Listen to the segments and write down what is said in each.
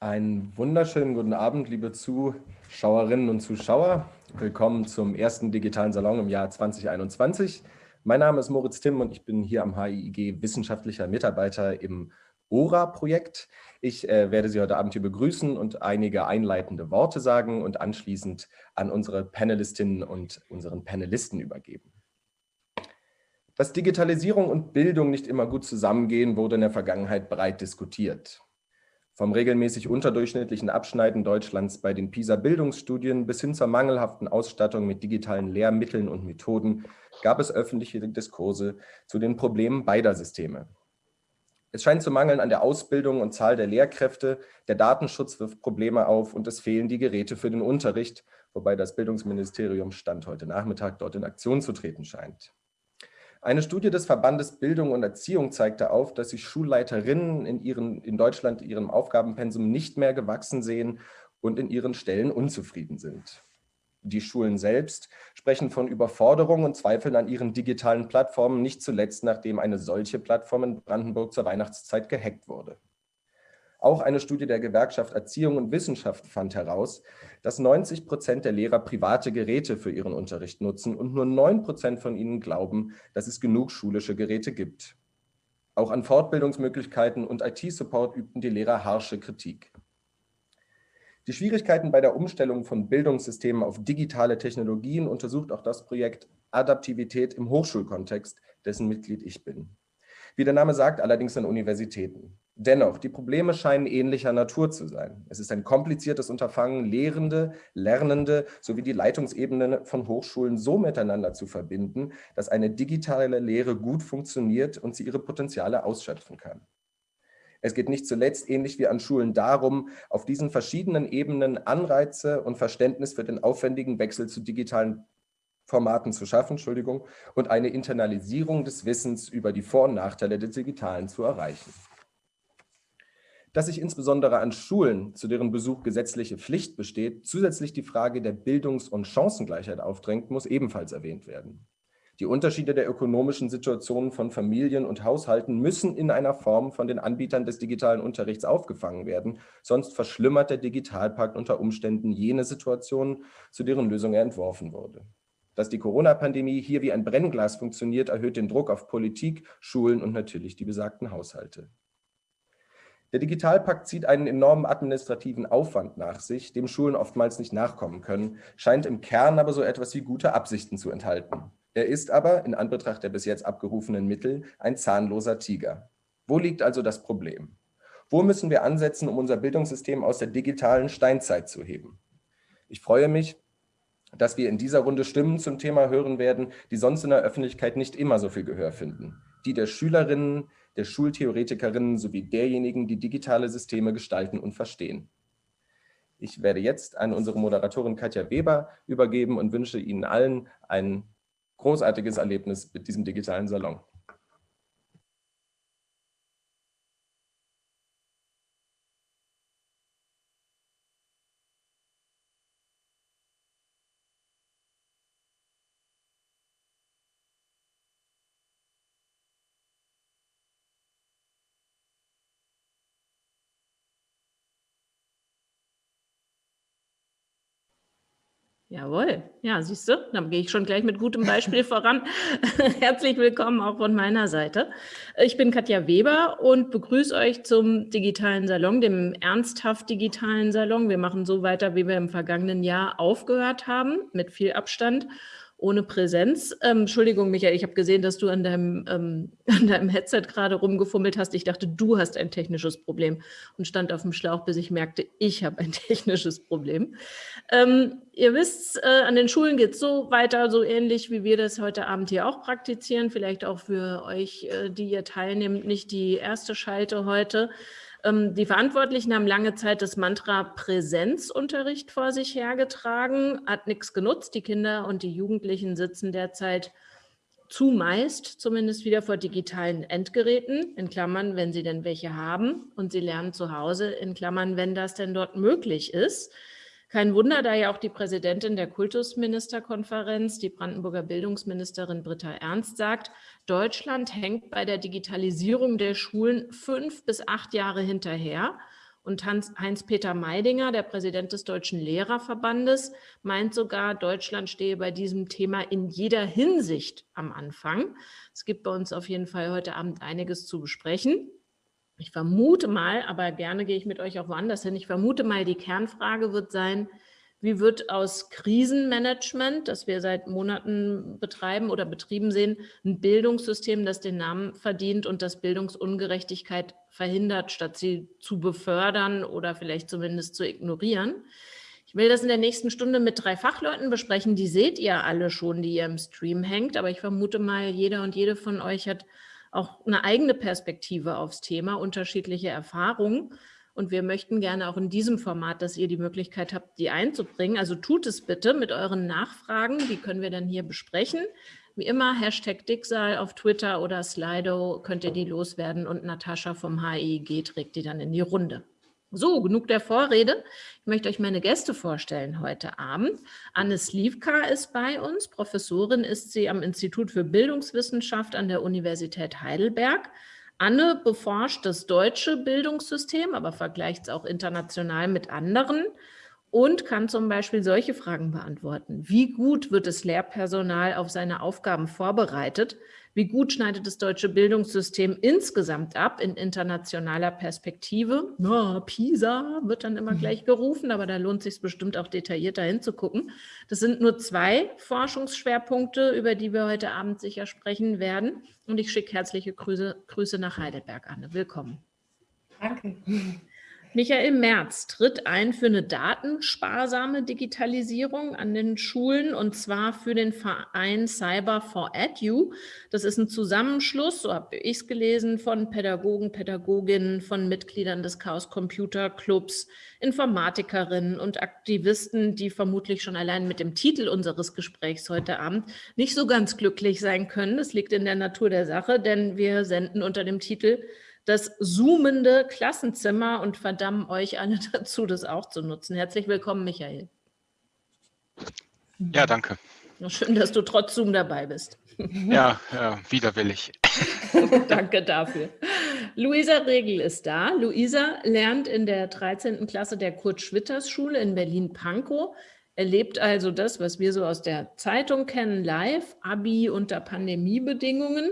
Einen wunderschönen guten Abend, liebe Zuschauerinnen und Zuschauer. Willkommen zum ersten digitalen Salon im Jahr 2021. Mein Name ist Moritz Timm und ich bin hier am HIIG wissenschaftlicher Mitarbeiter im ORA-Projekt. Ich äh, werde Sie heute Abend hier begrüßen und einige einleitende Worte sagen und anschließend an unsere Panelistinnen und unseren Panelisten übergeben. Dass Digitalisierung und Bildung nicht immer gut zusammengehen, wurde in der Vergangenheit breit diskutiert. Vom regelmäßig unterdurchschnittlichen Abschneiden Deutschlands bei den PISA-Bildungsstudien bis hin zur mangelhaften Ausstattung mit digitalen Lehrmitteln und Methoden gab es öffentliche Diskurse zu den Problemen beider Systeme. Es scheint zu mangeln an der Ausbildung und Zahl der Lehrkräfte, der Datenschutz wirft Probleme auf und es fehlen die Geräte für den Unterricht, wobei das Bildungsministerium Stand heute Nachmittag dort in Aktion zu treten scheint. Eine Studie des Verbandes Bildung und Erziehung zeigte auf, dass sich Schulleiterinnen in, ihren, in Deutschland ihrem Aufgabenpensum nicht mehr gewachsen sehen und in ihren Stellen unzufrieden sind. Die Schulen selbst sprechen von Überforderung und zweifeln an ihren digitalen Plattformen, nicht zuletzt nachdem eine solche Plattform in Brandenburg zur Weihnachtszeit gehackt wurde. Auch eine Studie der Gewerkschaft Erziehung und Wissenschaft fand heraus, dass 90 Prozent der Lehrer private Geräte für ihren Unterricht nutzen und nur 9 Prozent von ihnen glauben, dass es genug schulische Geräte gibt. Auch an Fortbildungsmöglichkeiten und IT-Support übten die Lehrer harsche Kritik. Die Schwierigkeiten bei der Umstellung von Bildungssystemen auf digitale Technologien untersucht auch das Projekt Adaptivität im Hochschulkontext, dessen Mitglied ich bin. Wie der Name sagt, allerdings an Universitäten. Dennoch, die Probleme scheinen ähnlicher Natur zu sein. Es ist ein kompliziertes Unterfangen, Lehrende, Lernende sowie die Leitungsebenen von Hochschulen so miteinander zu verbinden, dass eine digitale Lehre gut funktioniert und sie ihre Potenziale ausschöpfen kann. Es geht nicht zuletzt, ähnlich wie an Schulen, darum, auf diesen verschiedenen Ebenen Anreize und Verständnis für den aufwendigen Wechsel zu digitalen Formaten zu schaffen Entschuldigung, und eine Internalisierung des Wissens über die Vor- und Nachteile des Digitalen zu erreichen. Dass sich insbesondere an Schulen, zu deren Besuch gesetzliche Pflicht besteht, zusätzlich die Frage der Bildungs- und Chancengleichheit aufdrängt, muss ebenfalls erwähnt werden. Die Unterschiede der ökonomischen Situationen von Familien und Haushalten müssen in einer Form von den Anbietern des digitalen Unterrichts aufgefangen werden, sonst verschlimmert der Digitalpakt unter Umständen jene Situationen, zu deren Lösung er entworfen wurde. Dass die Corona-Pandemie hier wie ein Brennglas funktioniert, erhöht den Druck auf Politik, Schulen und natürlich die besagten Haushalte. Der Digitalpakt zieht einen enormen administrativen Aufwand nach sich, dem Schulen oftmals nicht nachkommen können, scheint im Kern aber so etwas wie gute Absichten zu enthalten. Er ist aber, in Anbetracht der bis jetzt abgerufenen Mittel, ein zahnloser Tiger. Wo liegt also das Problem? Wo müssen wir ansetzen, um unser Bildungssystem aus der digitalen Steinzeit zu heben? Ich freue mich, dass wir in dieser Runde Stimmen zum Thema hören werden, die sonst in der Öffentlichkeit nicht immer so viel Gehör finden. Die der Schülerinnen, der Schultheoretikerinnen sowie derjenigen, die digitale Systeme gestalten und verstehen. Ich werde jetzt an unsere Moderatorin Katja Weber übergeben und wünsche Ihnen allen ein großartiges Erlebnis mit diesem digitalen Salon. Jawohl, ja, siehst du, dann gehe ich schon gleich mit gutem Beispiel voran. Herzlich willkommen auch von meiner Seite. Ich bin Katja Weber und begrüße euch zum digitalen Salon, dem ernsthaft digitalen Salon. Wir machen so weiter, wie wir im vergangenen Jahr aufgehört haben, mit viel Abstand ohne Präsenz. Ähm, Entschuldigung, Michael, ich habe gesehen, dass du an deinem, ähm, an deinem Headset gerade rumgefummelt hast. Ich dachte, du hast ein technisches Problem und stand auf dem Schlauch, bis ich merkte, ich habe ein technisches Problem. Ähm, ihr wisst, äh, an den Schulen geht es so weiter, so ähnlich, wie wir das heute Abend hier auch praktizieren. Vielleicht auch für euch, äh, die ihr teilnehmt, nicht die erste Schalte heute. Ähm, die Verantwortlichen haben lange Zeit das Mantra Präsenzunterricht vor sich hergetragen, hat nichts genutzt. Die Kinder und die Jugendlichen sitzen derzeit zumeist zumindest wieder vor digitalen Endgeräten, in Klammern, wenn sie denn welche haben, und sie lernen zu Hause, in Klammern, wenn das denn dort möglich ist. Kein Wunder, da ja auch die Präsidentin der Kultusministerkonferenz, die Brandenburger Bildungsministerin Britta Ernst, sagt, Deutschland hängt bei der Digitalisierung der Schulen fünf bis acht Jahre hinterher. Und Heinz-Peter Meidinger, der Präsident des Deutschen Lehrerverbandes, meint sogar, Deutschland stehe bei diesem Thema in jeder Hinsicht am Anfang. Es gibt bei uns auf jeden Fall heute Abend einiges zu besprechen. Ich vermute mal, aber gerne gehe ich mit euch auch woanders hin, ich vermute mal, die Kernfrage wird sein, wie wird aus Krisenmanagement, das wir seit Monaten betreiben oder betrieben sehen, ein Bildungssystem, das den Namen verdient und das Bildungsungerechtigkeit verhindert, statt sie zu befördern oder vielleicht zumindest zu ignorieren? Ich will das in der nächsten Stunde mit drei Fachleuten besprechen. Die seht ihr alle schon, die ihr im Stream hängt. Aber ich vermute mal, jeder und jede von euch hat auch eine eigene Perspektive aufs Thema, unterschiedliche Erfahrungen. Und wir möchten gerne auch in diesem Format, dass ihr die Möglichkeit habt, die einzubringen. Also tut es bitte mit euren Nachfragen. Die können wir dann hier besprechen. Wie immer, Hashtag Dicksal auf Twitter oder Slido könnt ihr die loswerden und Natascha vom HIG trägt die dann in die Runde. So, genug der Vorrede. Ich möchte euch meine Gäste vorstellen heute Abend. Anne Slivka ist bei uns. Professorin ist sie am Institut für Bildungswissenschaft an der Universität Heidelberg. Anne beforscht das deutsche Bildungssystem, aber vergleicht es auch international mit anderen und kann zum Beispiel solche Fragen beantworten. Wie gut wird das Lehrpersonal auf seine Aufgaben vorbereitet? Wie gut schneidet das deutsche Bildungssystem insgesamt ab in internationaler Perspektive? Na, PISA wird dann immer mhm. gleich gerufen, aber da lohnt sich bestimmt auch detaillierter hinzugucken. Das sind nur zwei Forschungsschwerpunkte, über die wir heute Abend sicher sprechen werden. Und ich schicke herzliche Grüße, Grüße nach Heidelberg, Anne. Willkommen. Danke. Michael Merz tritt ein für eine datensparsame Digitalisierung an den Schulen und zwar für den Verein Cyber for Edu. Das ist ein Zusammenschluss, so habe ich es gelesen, von Pädagogen, Pädagoginnen, von Mitgliedern des Chaos Computer Clubs, Informatikerinnen und Aktivisten, die vermutlich schon allein mit dem Titel unseres Gesprächs heute Abend nicht so ganz glücklich sein können. Das liegt in der Natur der Sache, denn wir senden unter dem Titel das zoomende Klassenzimmer und verdammen euch alle dazu, das auch zu nutzen. Herzlich willkommen, Michael. Ja, danke. Schön, dass du trotz Zoom dabei bist. Ja, ja widerwillig. danke dafür. Luisa Regel ist da. Luisa lernt in der 13. Klasse der Kurt-Schwitters-Schule in Berlin-Pankow erlebt also das, was wir so aus der Zeitung kennen, live, Abi unter Pandemiebedingungen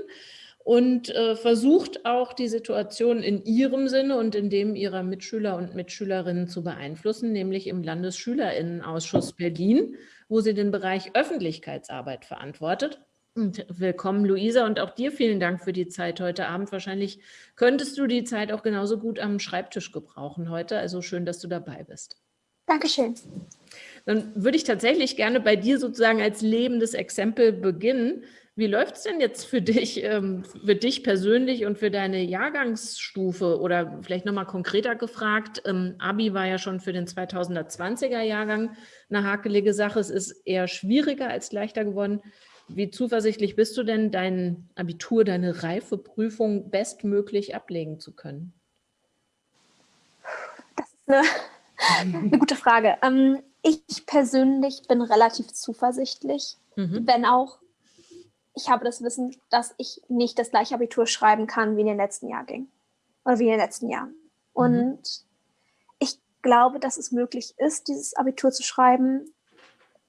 und äh, versucht auch die Situation in ihrem Sinne und in dem ihrer Mitschüler und Mitschülerinnen zu beeinflussen, nämlich im Landesschülerinnenausschuss Berlin, wo sie den Bereich Öffentlichkeitsarbeit verantwortet. Und willkommen, Luisa, und auch dir vielen Dank für die Zeit heute Abend. Wahrscheinlich könntest du die Zeit auch genauso gut am Schreibtisch gebrauchen heute. Also schön, dass du dabei bist. Dankeschön. Dann würde ich tatsächlich gerne bei dir sozusagen als lebendes Exempel beginnen. Wie läuft es denn jetzt für dich, ähm, für dich persönlich und für deine Jahrgangsstufe? Oder vielleicht nochmal konkreter gefragt, ähm, Abi war ja schon für den 2020er Jahrgang eine hakelige Sache. Es ist eher schwieriger als leichter geworden. Wie zuversichtlich bist du denn, dein Abitur, deine Reifeprüfung bestmöglich ablegen zu können? Das ist eine, eine gute Frage. Ähm, ich persönlich bin relativ zuversichtlich, mhm. wenn auch ich habe das Wissen, dass ich nicht das gleiche Abitur schreiben kann, wie in den letzten Jahren ging. Oder wie in den letzten Jahren. Mhm. Und mhm. ich glaube, dass es möglich ist, dieses Abitur zu schreiben,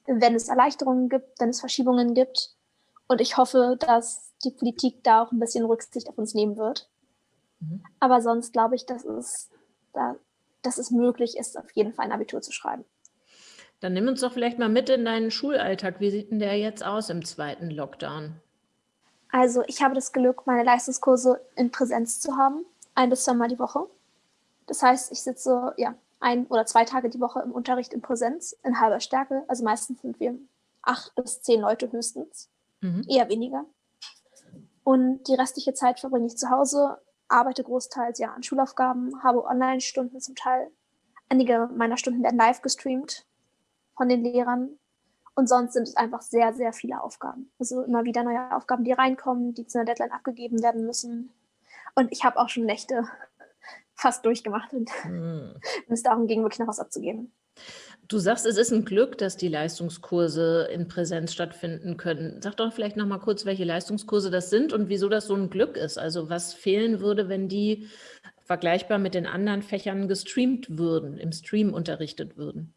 wenn es Erleichterungen gibt, wenn es Verschiebungen gibt. Und ich hoffe, dass die Politik da auch ein bisschen Rücksicht auf uns nehmen wird. Mhm. Aber sonst glaube ich, dass es, da, dass es möglich ist, auf jeden Fall ein Abitur zu schreiben. Dann nimm uns doch vielleicht mal mit in deinen Schulalltag. Wie sieht denn der jetzt aus im zweiten Lockdown? Also ich habe das Glück, meine Leistungskurse in Präsenz zu haben, ein bis zweimal die Woche. Das heißt, ich sitze ja ein oder zwei Tage die Woche im Unterricht in Präsenz in halber Stärke. Also meistens sind wir acht bis zehn Leute höchstens, mhm. eher weniger. Und die restliche Zeit verbringe ich zu Hause, arbeite großteils ja an Schulaufgaben, habe Online-Stunden zum Teil. Einige meiner Stunden werden live gestreamt von den Lehrern. Und sonst sind es einfach sehr, sehr viele Aufgaben. Also immer wieder neue Aufgaben, die reinkommen, die zu einer Deadline abgegeben werden müssen. Und ich habe auch schon Nächte fast durchgemacht und hm. wenn es darum ging, wirklich noch was abzugeben. Du sagst, es ist ein Glück, dass die Leistungskurse in Präsenz stattfinden können. Sag doch vielleicht noch mal kurz, welche Leistungskurse das sind und wieso das so ein Glück ist. Also was fehlen würde, wenn die vergleichbar mit den anderen Fächern gestreamt würden, im Stream unterrichtet würden?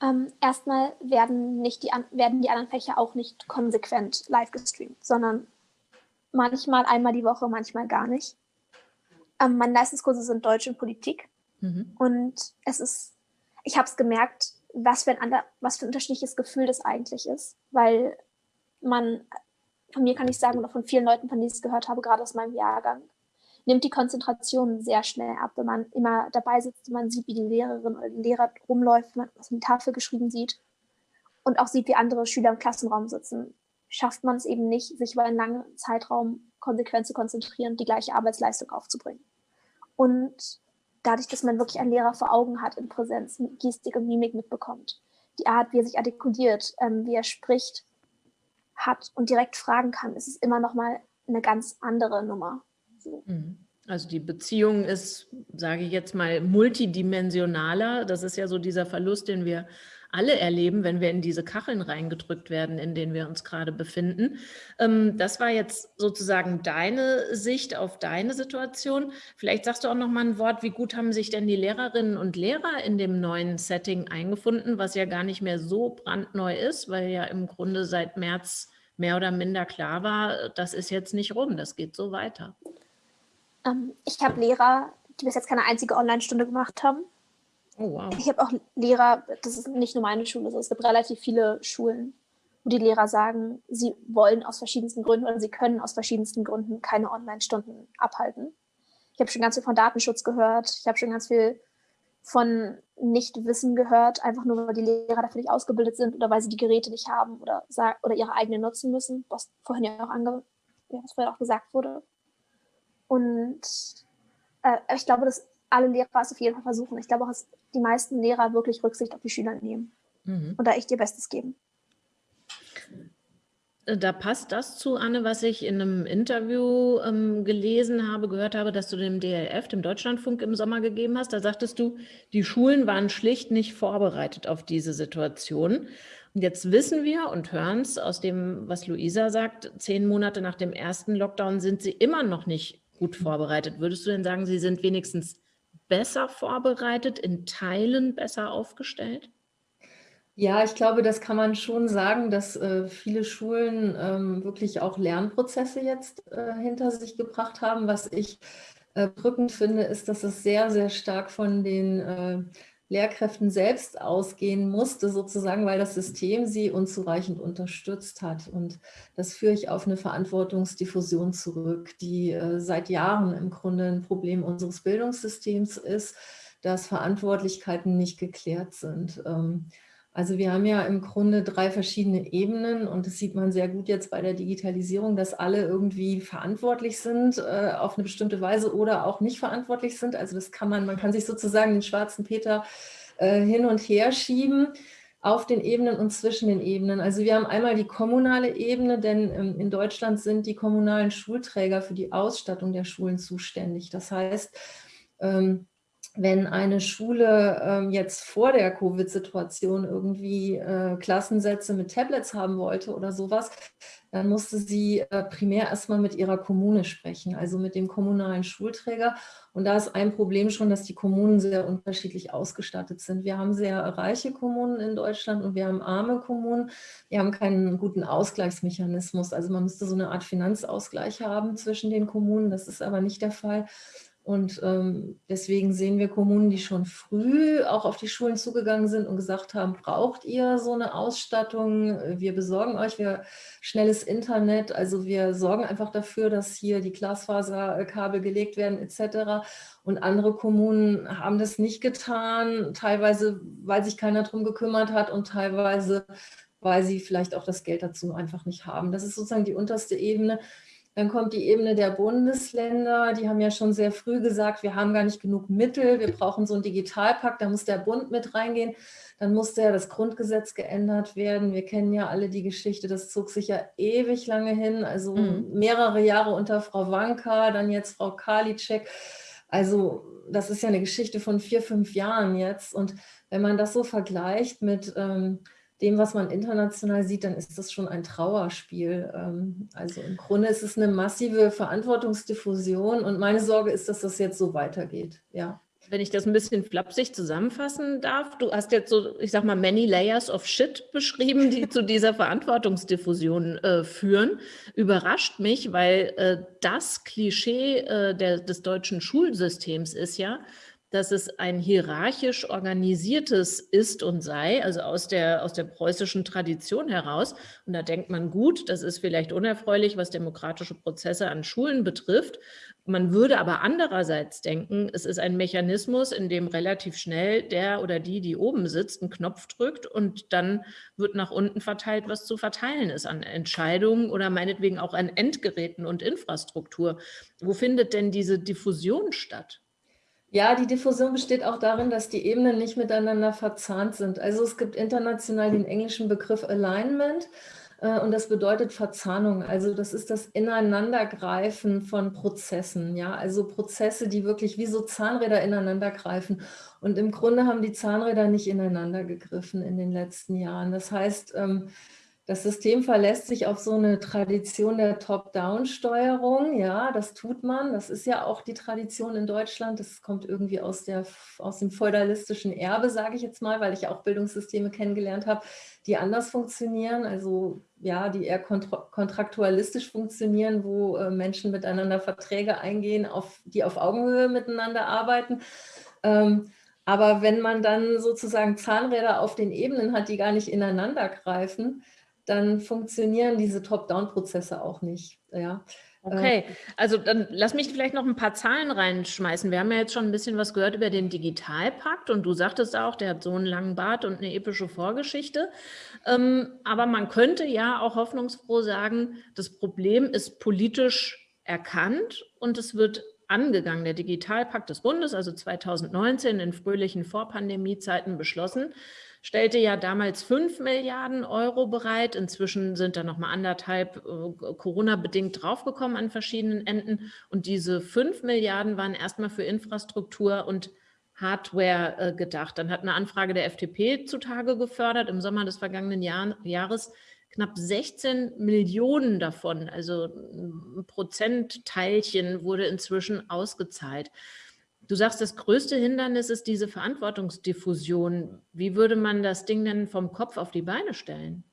Ähm, erstmal werden, nicht die, werden die anderen Fächer auch nicht konsequent live gestreamt, sondern manchmal einmal die Woche, manchmal gar nicht. Ähm, meine Leistungskurse sind Deutsch und Politik. Mhm. Und es ist, ich habe es gemerkt, was für, ein ander, was für ein unterschiedliches Gefühl das eigentlich ist. Weil man, von mir kann ich sagen, oder von vielen Leuten, von denen ich es gehört habe, gerade aus meinem Jahrgang, nimmt die Konzentration sehr schnell ab, wenn man immer dabei sitzt und man sieht, wie die Lehrerin oder der Lehrer rumläuft, man was in die Tafel geschrieben sieht und auch sieht, wie andere Schüler im Klassenraum sitzen, schafft man es eben nicht, sich über einen langen Zeitraum konsequent zu konzentrieren die gleiche Arbeitsleistung aufzubringen. Und dadurch, dass man wirklich einen Lehrer vor Augen hat in Präsenz, Gestik und Mimik mitbekommt, die Art, wie er sich artikuliert, ähm, wie er spricht, hat und direkt fragen kann, ist es immer noch mal eine ganz andere Nummer. So. Mhm. Also die Beziehung ist, sage ich jetzt mal, multidimensionaler. Das ist ja so dieser Verlust, den wir alle erleben, wenn wir in diese Kacheln reingedrückt werden, in denen wir uns gerade befinden. Ähm, das war jetzt sozusagen deine Sicht auf deine Situation. Vielleicht sagst du auch noch mal ein Wort, wie gut haben sich denn die Lehrerinnen und Lehrer in dem neuen Setting eingefunden, was ja gar nicht mehr so brandneu ist, weil ja im Grunde seit März mehr oder minder klar war, das ist jetzt nicht rum, das geht so weiter. Ähm, ich habe Lehrer, die bis jetzt keine einzige Online-Stunde gemacht haben. Oh, wow. Ich habe auch Lehrer, das ist nicht nur meine Schule, es gibt relativ viele Schulen, wo die Lehrer sagen, sie wollen aus verschiedensten Gründen oder sie können aus verschiedensten Gründen keine Online-Stunden abhalten. Ich habe schon ganz viel von Datenschutz gehört. Ich habe schon ganz viel von Nichtwissen gehört, einfach nur, weil die Lehrer dafür nicht ausgebildet sind oder weil sie die Geräte nicht haben oder, oder ihre eigenen nutzen müssen, was vorhin ja auch, ange ja, was vorhin auch gesagt wurde. Und äh, ich glaube, dass alle Lehrer es auf jeden Fall versuchen. Ich glaube auch, dass die meisten Lehrer wirklich Rücksicht auf die Schüler nehmen mhm. und da echt ihr Bestes geben. Da passt das zu, Anne, was ich in einem Interview ähm, gelesen habe, gehört habe, dass du dem DLF, dem Deutschlandfunk, im Sommer gegeben hast. Da sagtest du, die Schulen waren schlicht nicht vorbereitet auf diese Situation. Und jetzt wissen wir und hören es aus dem, was Luisa sagt, zehn Monate nach dem ersten Lockdown sind sie immer noch nicht gut vorbereitet. Würdest du denn sagen, Sie sind wenigstens besser vorbereitet, in Teilen besser aufgestellt? Ja, ich glaube, das kann man schon sagen, dass äh, viele Schulen ähm, wirklich auch Lernprozesse jetzt äh, hinter sich gebracht haben. Was ich äh, drückend finde, ist, dass es sehr, sehr stark von den äh, Lehrkräften selbst ausgehen musste, sozusagen, weil das System sie unzureichend unterstützt hat. Und das führe ich auf eine Verantwortungsdiffusion zurück, die äh, seit Jahren im Grunde ein Problem unseres Bildungssystems ist, dass Verantwortlichkeiten nicht geklärt sind. Ähm, also wir haben ja im Grunde drei verschiedene Ebenen und das sieht man sehr gut jetzt bei der Digitalisierung, dass alle irgendwie verantwortlich sind äh, auf eine bestimmte Weise oder auch nicht verantwortlich sind. Also das kann man, man kann sich sozusagen den schwarzen Peter äh, hin und her schieben auf den Ebenen und zwischen den Ebenen. Also wir haben einmal die kommunale Ebene, denn ähm, in Deutschland sind die kommunalen Schulträger für die Ausstattung der Schulen zuständig. Das heißt, ähm, wenn eine Schule ähm, jetzt vor der Covid-Situation irgendwie äh, Klassensätze mit Tablets haben wollte oder sowas, dann musste sie äh, primär erstmal mit ihrer Kommune sprechen, also mit dem kommunalen Schulträger. Und da ist ein Problem schon, dass die Kommunen sehr unterschiedlich ausgestattet sind. Wir haben sehr reiche Kommunen in Deutschland und wir haben arme Kommunen. Wir haben keinen guten Ausgleichsmechanismus. Also man müsste so eine Art Finanzausgleich haben zwischen den Kommunen. Das ist aber nicht der Fall. Und ähm, deswegen sehen wir Kommunen, die schon früh auch auf die Schulen zugegangen sind und gesagt haben, braucht ihr so eine Ausstattung? Wir besorgen euch wir schnelles Internet. Also wir sorgen einfach dafür, dass hier die Glasfaserkabel gelegt werden etc. Und andere Kommunen haben das nicht getan, teilweise, weil sich keiner darum gekümmert hat und teilweise, weil sie vielleicht auch das Geld dazu einfach nicht haben. Das ist sozusagen die unterste Ebene. Dann kommt die Ebene der Bundesländer. Die haben ja schon sehr früh gesagt, wir haben gar nicht genug Mittel. Wir brauchen so einen Digitalpakt. Da muss der Bund mit reingehen. Dann musste ja das Grundgesetz geändert werden. Wir kennen ja alle die Geschichte. Das zog sich ja ewig lange hin. Also mhm. mehrere Jahre unter Frau Wanka, dann jetzt Frau Karliczek. Also das ist ja eine Geschichte von vier, fünf Jahren jetzt. Und wenn man das so vergleicht mit... Ähm, dem, was man international sieht, dann ist das schon ein Trauerspiel. Ähm, also im Grunde ist es eine massive Verantwortungsdiffusion und meine Sorge ist, dass das jetzt so weitergeht. Ja. Wenn ich das ein bisschen flapsig zusammenfassen darf, du hast jetzt so, ich sag mal, many layers of shit beschrieben, die zu dieser Verantwortungsdiffusion äh, führen. Überrascht mich, weil äh, das Klischee äh, der, des deutschen Schulsystems ist ja, dass es ein hierarchisch organisiertes ist und sei, also aus der, aus der preußischen Tradition heraus. Und da denkt man, gut, das ist vielleicht unerfreulich, was demokratische Prozesse an Schulen betrifft. Man würde aber andererseits denken, es ist ein Mechanismus, in dem relativ schnell der oder die, die oben sitzt, einen Knopf drückt und dann wird nach unten verteilt, was zu verteilen ist an Entscheidungen oder meinetwegen auch an Endgeräten und Infrastruktur. Wo findet denn diese Diffusion statt? Ja, die Diffusion besteht auch darin, dass die Ebenen nicht miteinander verzahnt sind. Also es gibt international den englischen Begriff Alignment äh, und das bedeutet Verzahnung. Also das ist das Ineinandergreifen von Prozessen. Ja, also Prozesse, die wirklich wie so Zahnräder ineinander greifen. Und im Grunde haben die Zahnräder nicht ineinander gegriffen in den letzten Jahren. Das heißt, ähm, das System verlässt sich auf so eine Tradition der Top-Down-Steuerung. Ja, das tut man. Das ist ja auch die Tradition in Deutschland. Das kommt irgendwie aus, der, aus dem feudalistischen Erbe, sage ich jetzt mal, weil ich auch Bildungssysteme kennengelernt habe, die anders funktionieren. Also ja, die eher kontraktualistisch funktionieren, wo äh, Menschen miteinander Verträge eingehen, auf, die auf Augenhöhe miteinander arbeiten. Ähm, aber wenn man dann sozusagen Zahnräder auf den Ebenen hat, die gar nicht ineinander greifen, dann funktionieren diese Top-Down-Prozesse auch nicht. Ja. Okay, also dann lass mich vielleicht noch ein paar Zahlen reinschmeißen. Wir haben ja jetzt schon ein bisschen was gehört über den Digitalpakt und du sagtest auch, der hat so einen langen Bart und eine epische Vorgeschichte. Ähm, aber man könnte ja auch hoffnungsfroh sagen, das Problem ist politisch erkannt und es wird angegangen. Der Digitalpakt des Bundes, also 2019 in fröhlichen Vorpandemiezeiten beschlossen, stellte ja damals 5 Milliarden Euro bereit. Inzwischen sind da noch mal anderthalb äh, Corona-bedingt draufgekommen an verschiedenen Enden. Und diese 5 Milliarden waren erstmal für Infrastruktur und Hardware äh, gedacht. Dann hat eine Anfrage der FDP zutage gefördert im Sommer des vergangenen Jahr, Jahres. Knapp 16 Millionen davon, also ein Prozentteilchen, wurde inzwischen ausgezahlt. Du sagst, das größte Hindernis ist diese Verantwortungsdiffusion. Wie würde man das Ding denn vom Kopf auf die Beine stellen?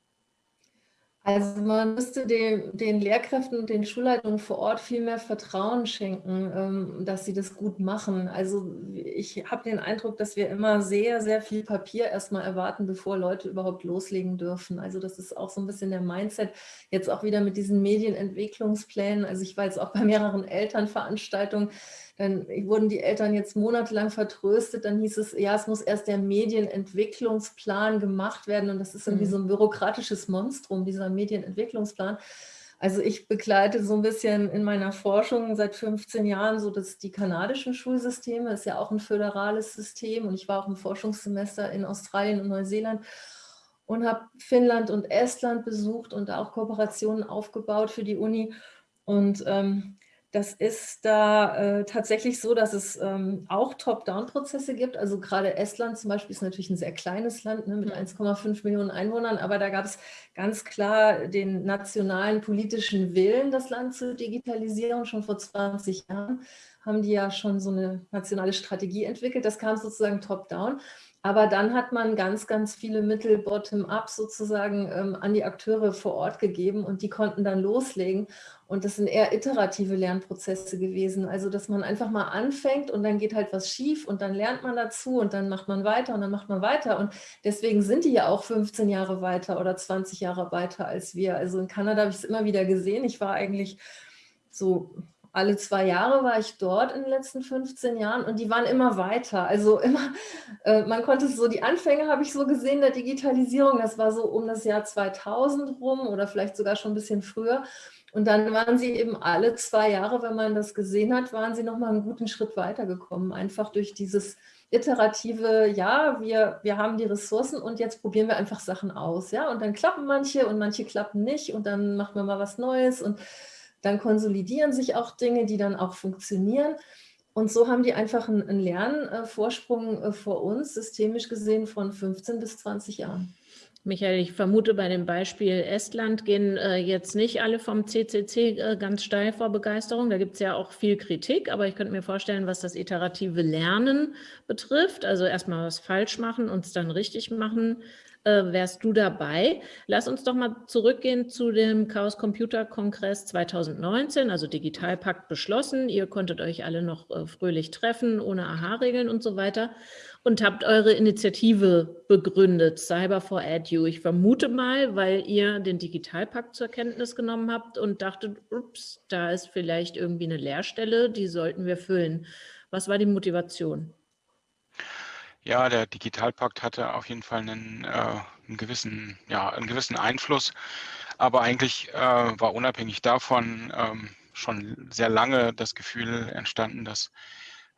Also man müsste den, den, Lehrkräften und den Schulleitungen vor Ort viel mehr Vertrauen schenken, ähm, dass sie das gut machen. Also ich habe den Eindruck, dass wir immer sehr, sehr viel Papier erstmal erwarten, bevor Leute überhaupt loslegen dürfen. Also das ist auch so ein bisschen der Mindset. Jetzt auch wieder mit diesen Medienentwicklungsplänen. Also ich war jetzt auch bei mehreren Elternveranstaltungen, dann wurden die Eltern jetzt monatelang vertröstet. Dann hieß es, ja, es muss erst der Medienentwicklungsplan gemacht werden. Und das ist irgendwie mhm. so ein bürokratisches Monstrum, dieser Medienentwicklungsplan. Also ich begleite so ein bisschen in meiner Forschung seit 15 Jahren so dass die kanadischen Schulsysteme, ist ja auch ein föderales System und ich war auch im Forschungssemester in Australien und Neuseeland und habe Finnland und Estland besucht und auch Kooperationen aufgebaut für die Uni und ähm, das ist da äh, tatsächlich so, dass es ähm, auch Top-Down-Prozesse gibt. Also gerade Estland zum Beispiel ist natürlich ein sehr kleines Land ne, mit 1,5 mhm. Millionen Einwohnern, aber da gab es ganz klar den nationalen politischen Willen, das Land zu digitalisieren. Schon vor 20 Jahren haben die ja schon so eine nationale Strategie entwickelt. Das kam sozusagen top-down. Aber dann hat man ganz, ganz viele Mittel bottom-up sozusagen ähm, an die Akteure vor Ort gegeben und die konnten dann loslegen. Und das sind eher iterative Lernprozesse gewesen. Also, dass man einfach mal anfängt und dann geht halt was schief und dann lernt man dazu und dann macht man weiter und dann macht man weiter. Und deswegen sind die ja auch 15 Jahre weiter oder 20 Jahre weiter als wir. Also in Kanada habe ich es immer wieder gesehen. Ich war eigentlich so alle zwei Jahre war ich dort in den letzten 15 Jahren und die waren immer weiter. Also immer, äh, man konnte so, die Anfänge habe ich so gesehen der Digitalisierung, das war so um das Jahr 2000 rum oder vielleicht sogar schon ein bisschen früher. Und dann waren sie eben alle zwei Jahre, wenn man das gesehen hat, waren sie nochmal einen guten Schritt weitergekommen. Einfach durch dieses iterative, ja, wir, wir haben die Ressourcen und jetzt probieren wir einfach Sachen aus. Ja, und dann klappen manche und manche klappen nicht und dann machen wir mal was Neues und dann konsolidieren sich auch Dinge, die dann auch funktionieren. Und so haben die einfach einen, Lernvorsprung äh, vor uns, systemisch gesehen, von 15 bis 20 Jahren. Michael, ich vermute, bei dem Beispiel Estland gehen äh, jetzt nicht alle vom CCC äh, ganz steil vor Begeisterung. Da gibt es ja auch viel Kritik, aber ich könnte mir vorstellen, was das iterative Lernen betrifft, also erstmal was falsch machen und es dann richtig machen, äh, wärst du dabei. Lass uns doch mal zurückgehen zu dem Chaos Computer Kongress 2019, also Digitalpakt beschlossen. Ihr konntet euch alle noch äh, fröhlich treffen, ohne AHA-Regeln und so weiter und habt eure Initiative begründet, Cyber for Edu. Ich vermute mal, weil ihr den Digitalpakt zur Kenntnis genommen habt und dachtet, ups, da ist vielleicht irgendwie eine Leerstelle, die sollten wir füllen. Was war die Motivation? Ja, der Digitalpakt hatte auf jeden Fall einen, äh, einen, gewissen, ja, einen gewissen Einfluss, aber eigentlich äh, war unabhängig davon ähm, schon sehr lange das Gefühl entstanden, dass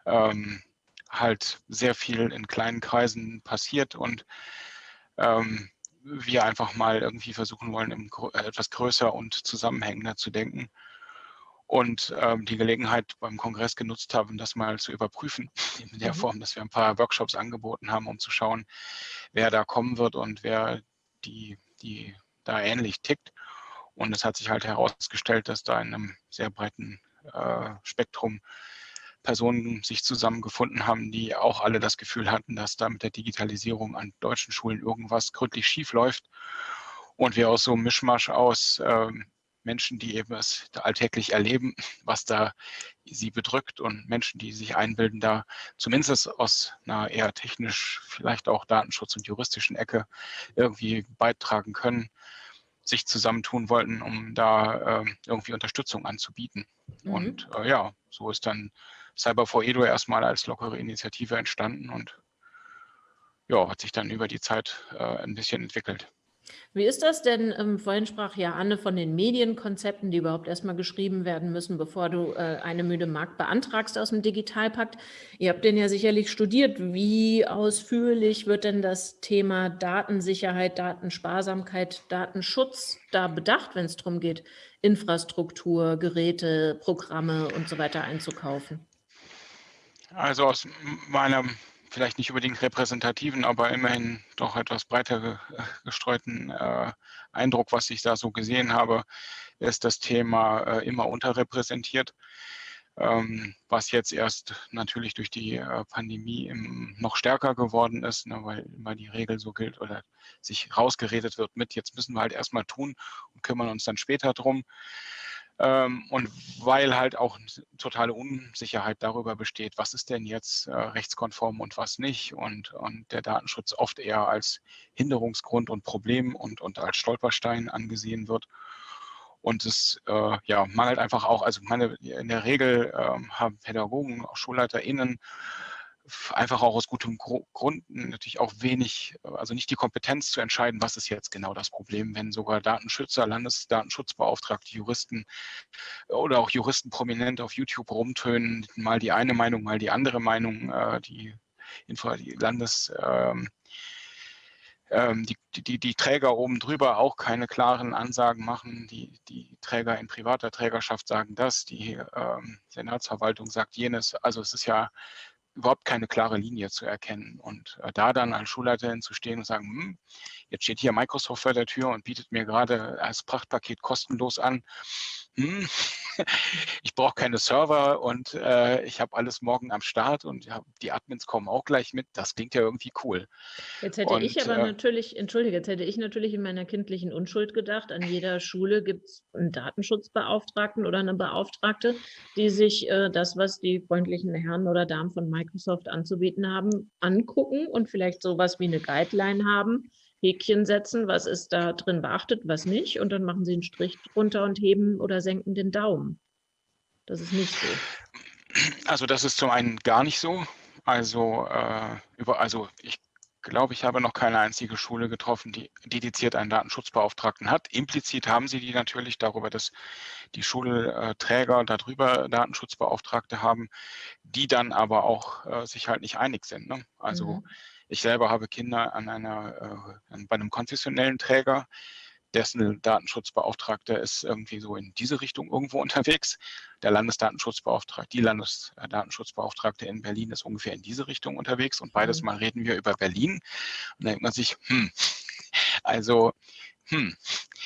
ähm, halt sehr viel in kleinen Kreisen passiert und ähm, wir einfach mal irgendwie versuchen wollen, etwas größer und zusammenhängender zu denken und ähm, die Gelegenheit beim Kongress genutzt haben, das mal zu überprüfen, in der mhm. Form, dass wir ein paar Workshops angeboten haben, um zu schauen, wer da kommen wird und wer die, die da ähnlich tickt. Und es hat sich halt herausgestellt, dass da in einem sehr breiten äh, Spektrum Personen sich zusammengefunden haben, die auch alle das Gefühl hatten, dass da mit der Digitalisierung an deutschen Schulen irgendwas gründlich schief läuft. Und wir aus so einem Mischmasch aus äh, Menschen, die eben es alltäglich erleben, was da sie bedrückt und Menschen, die sich einbilden, da zumindest aus einer eher technisch, vielleicht auch Datenschutz- und juristischen Ecke irgendwie beitragen können, sich zusammentun wollten, um da äh, irgendwie Unterstützung anzubieten. Mhm. Und äh, ja, so ist dann Cyber for Edo erstmal als lockere Initiative entstanden und ja, hat sich dann über die Zeit äh, ein bisschen entwickelt. Wie ist das denn? Ähm, vorhin sprach ja Anne von den Medienkonzepten, die überhaupt erstmal geschrieben werden müssen, bevor du äh, eine müde Markt beantragst aus dem Digitalpakt. Ihr habt den ja sicherlich studiert. Wie ausführlich wird denn das Thema Datensicherheit, Datensparsamkeit, Datenschutz da bedacht, wenn es darum geht, Infrastruktur, Geräte, Programme und so weiter einzukaufen? Also aus meinem vielleicht nicht unbedingt repräsentativen, aber immerhin doch etwas breiter gestreuten äh, Eindruck, was ich da so gesehen habe, ist das Thema äh, immer unterrepräsentiert, ähm, was jetzt erst natürlich durch die äh, Pandemie im, noch stärker geworden ist, ne, weil immer die Regel so gilt oder sich rausgeredet wird mit, jetzt müssen wir halt erstmal tun und kümmern uns dann später drum. Ähm, und weil halt auch totale Unsicherheit darüber besteht, was ist denn jetzt äh, rechtskonform und was nicht und, und der Datenschutz oft eher als Hinderungsgrund und Problem und, und als Stolperstein angesehen wird. Und es äh, ja, mangelt einfach auch, also meine, in der Regel äh, haben Pädagogen, auch SchulleiterInnen einfach auch aus gutem Grund natürlich auch wenig, also nicht die Kompetenz zu entscheiden, was ist jetzt genau das Problem, wenn sogar Datenschützer, Landesdatenschutzbeauftragte, Juristen oder auch Juristen prominent auf YouTube rumtönen, mal die eine Meinung, mal die andere Meinung, äh, die, die Landes... Ähm, ähm, die, die, die Träger oben drüber auch keine klaren Ansagen machen. Die, die Träger in privater Trägerschaft sagen das, die ähm, Senatsverwaltung sagt jenes. Also es ist ja überhaupt keine klare Linie zu erkennen. Und äh, da dann als Schulleiterin zu stehen und sagen, hm, jetzt steht hier Microsoft vor der Tür und bietet mir gerade als Prachtpaket kostenlos an, hm, ich brauche keine Server und äh, ich habe alles morgen am Start und ja, die Admins kommen auch gleich mit. Das klingt ja irgendwie cool. Jetzt hätte und, ich aber äh, natürlich, entschuldige, jetzt hätte ich natürlich in meiner kindlichen Unschuld gedacht, an jeder Schule gibt es einen Datenschutzbeauftragten oder eine Beauftragte, die sich äh, das, was die freundlichen Herren oder Damen von Microsoft anzubieten haben, angucken und vielleicht sowas wie eine Guideline haben Häkchen setzen, was ist da drin beachtet, was nicht. Und dann machen Sie einen Strich drunter und heben oder senken den Daumen. Das ist nicht so. Also das ist zum einen gar nicht so. Also, äh, über, also ich glaube, ich habe noch keine einzige Schule getroffen, die dediziert einen Datenschutzbeauftragten hat. Implizit haben sie die natürlich darüber, dass die Schulträger darüber Datenschutzbeauftragte haben, die dann aber auch äh, sich halt nicht einig sind. Ne? Also mhm. Ich selber habe Kinder an einer, äh, bei einem konfessionellen Träger, dessen Datenschutzbeauftragter ist irgendwie so in diese Richtung irgendwo unterwegs. Der Landesdatenschutzbeauftragte, die Landesdatenschutzbeauftragte in Berlin ist ungefähr in diese Richtung unterwegs und beides mhm. Mal reden wir über Berlin. Und da denkt man sich, hm, Also, hm.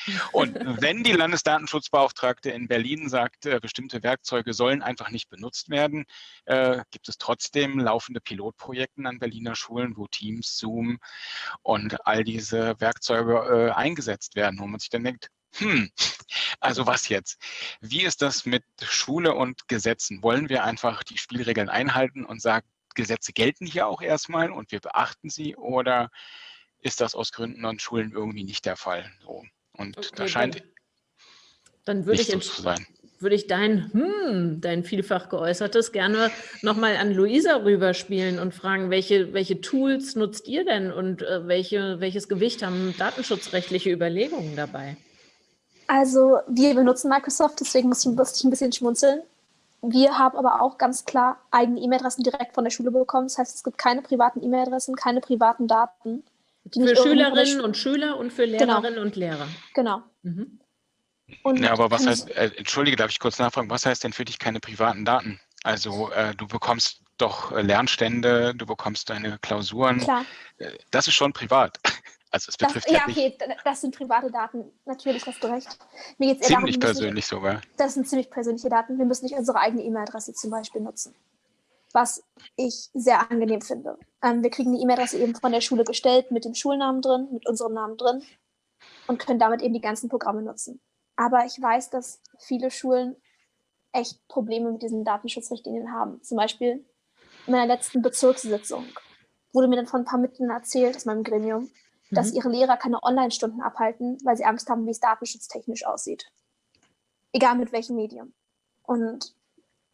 Und wenn die Landesdatenschutzbeauftragte in Berlin sagt, äh, bestimmte Werkzeuge sollen einfach nicht benutzt werden, äh, gibt es trotzdem laufende Pilotprojekte an Berliner Schulen, wo Teams, Zoom und all diese Werkzeuge äh, eingesetzt werden, wo man sich dann denkt, hm, also was jetzt? Wie ist das mit Schule und Gesetzen? Wollen wir einfach die Spielregeln einhalten und sagen, Gesetze gelten hier auch erstmal und wir beachten sie oder ist das aus Gründen an Schulen irgendwie nicht der Fall? So. Und okay, da scheint dann würde ich, so zu sein. würde ich dein, hm, dein vielfach geäußertes gerne nochmal an Luisa rüberspielen und fragen, welche, welche Tools nutzt ihr denn und äh, welche, welches Gewicht haben datenschutzrechtliche Überlegungen dabei? Also wir benutzen Microsoft, deswegen muss ich, muss ich ein bisschen schmunzeln. Wir haben aber auch ganz klar eigene E-Mail-Adressen direkt von der Schule bekommen. Das heißt, es gibt keine privaten E-Mail-Adressen, keine privaten Daten. Für Schülerinnen und Schüler und für genau. Lehrerinnen genau. und Lehrer. Genau. Mhm. Und ja, aber was heißt, äh, entschuldige, darf ich kurz nachfragen, was heißt denn für dich keine privaten Daten? Also äh, du bekommst doch äh, Lernstände, du bekommst deine Klausuren. Klar. Äh, das ist schon privat. Also es betrifft das, ja, okay, das sind private Daten, natürlich hast du recht. Mir geht's eher ziemlich darum, persönlich nicht, sogar. Das sind ziemlich persönliche Daten. Wir müssen nicht unsere eigene E-Mail-Adresse zum Beispiel nutzen was ich sehr angenehm finde. Ähm, wir kriegen die E-Mail-Adresse eben von der Schule gestellt mit dem Schulnamen drin, mit unserem Namen drin und können damit eben die ganzen Programme nutzen. Aber ich weiß, dass viele Schulen echt Probleme mit diesen Datenschutzrichtlinien haben. Zum Beispiel in meiner letzten Bezirkssitzung wurde mir dann von ein paar Mitgliedern erzählt aus meinem Gremium, mhm. dass ihre Lehrer keine Online-Stunden abhalten, weil sie Angst haben, wie es datenschutztechnisch aussieht. Egal mit welchem Medium. Und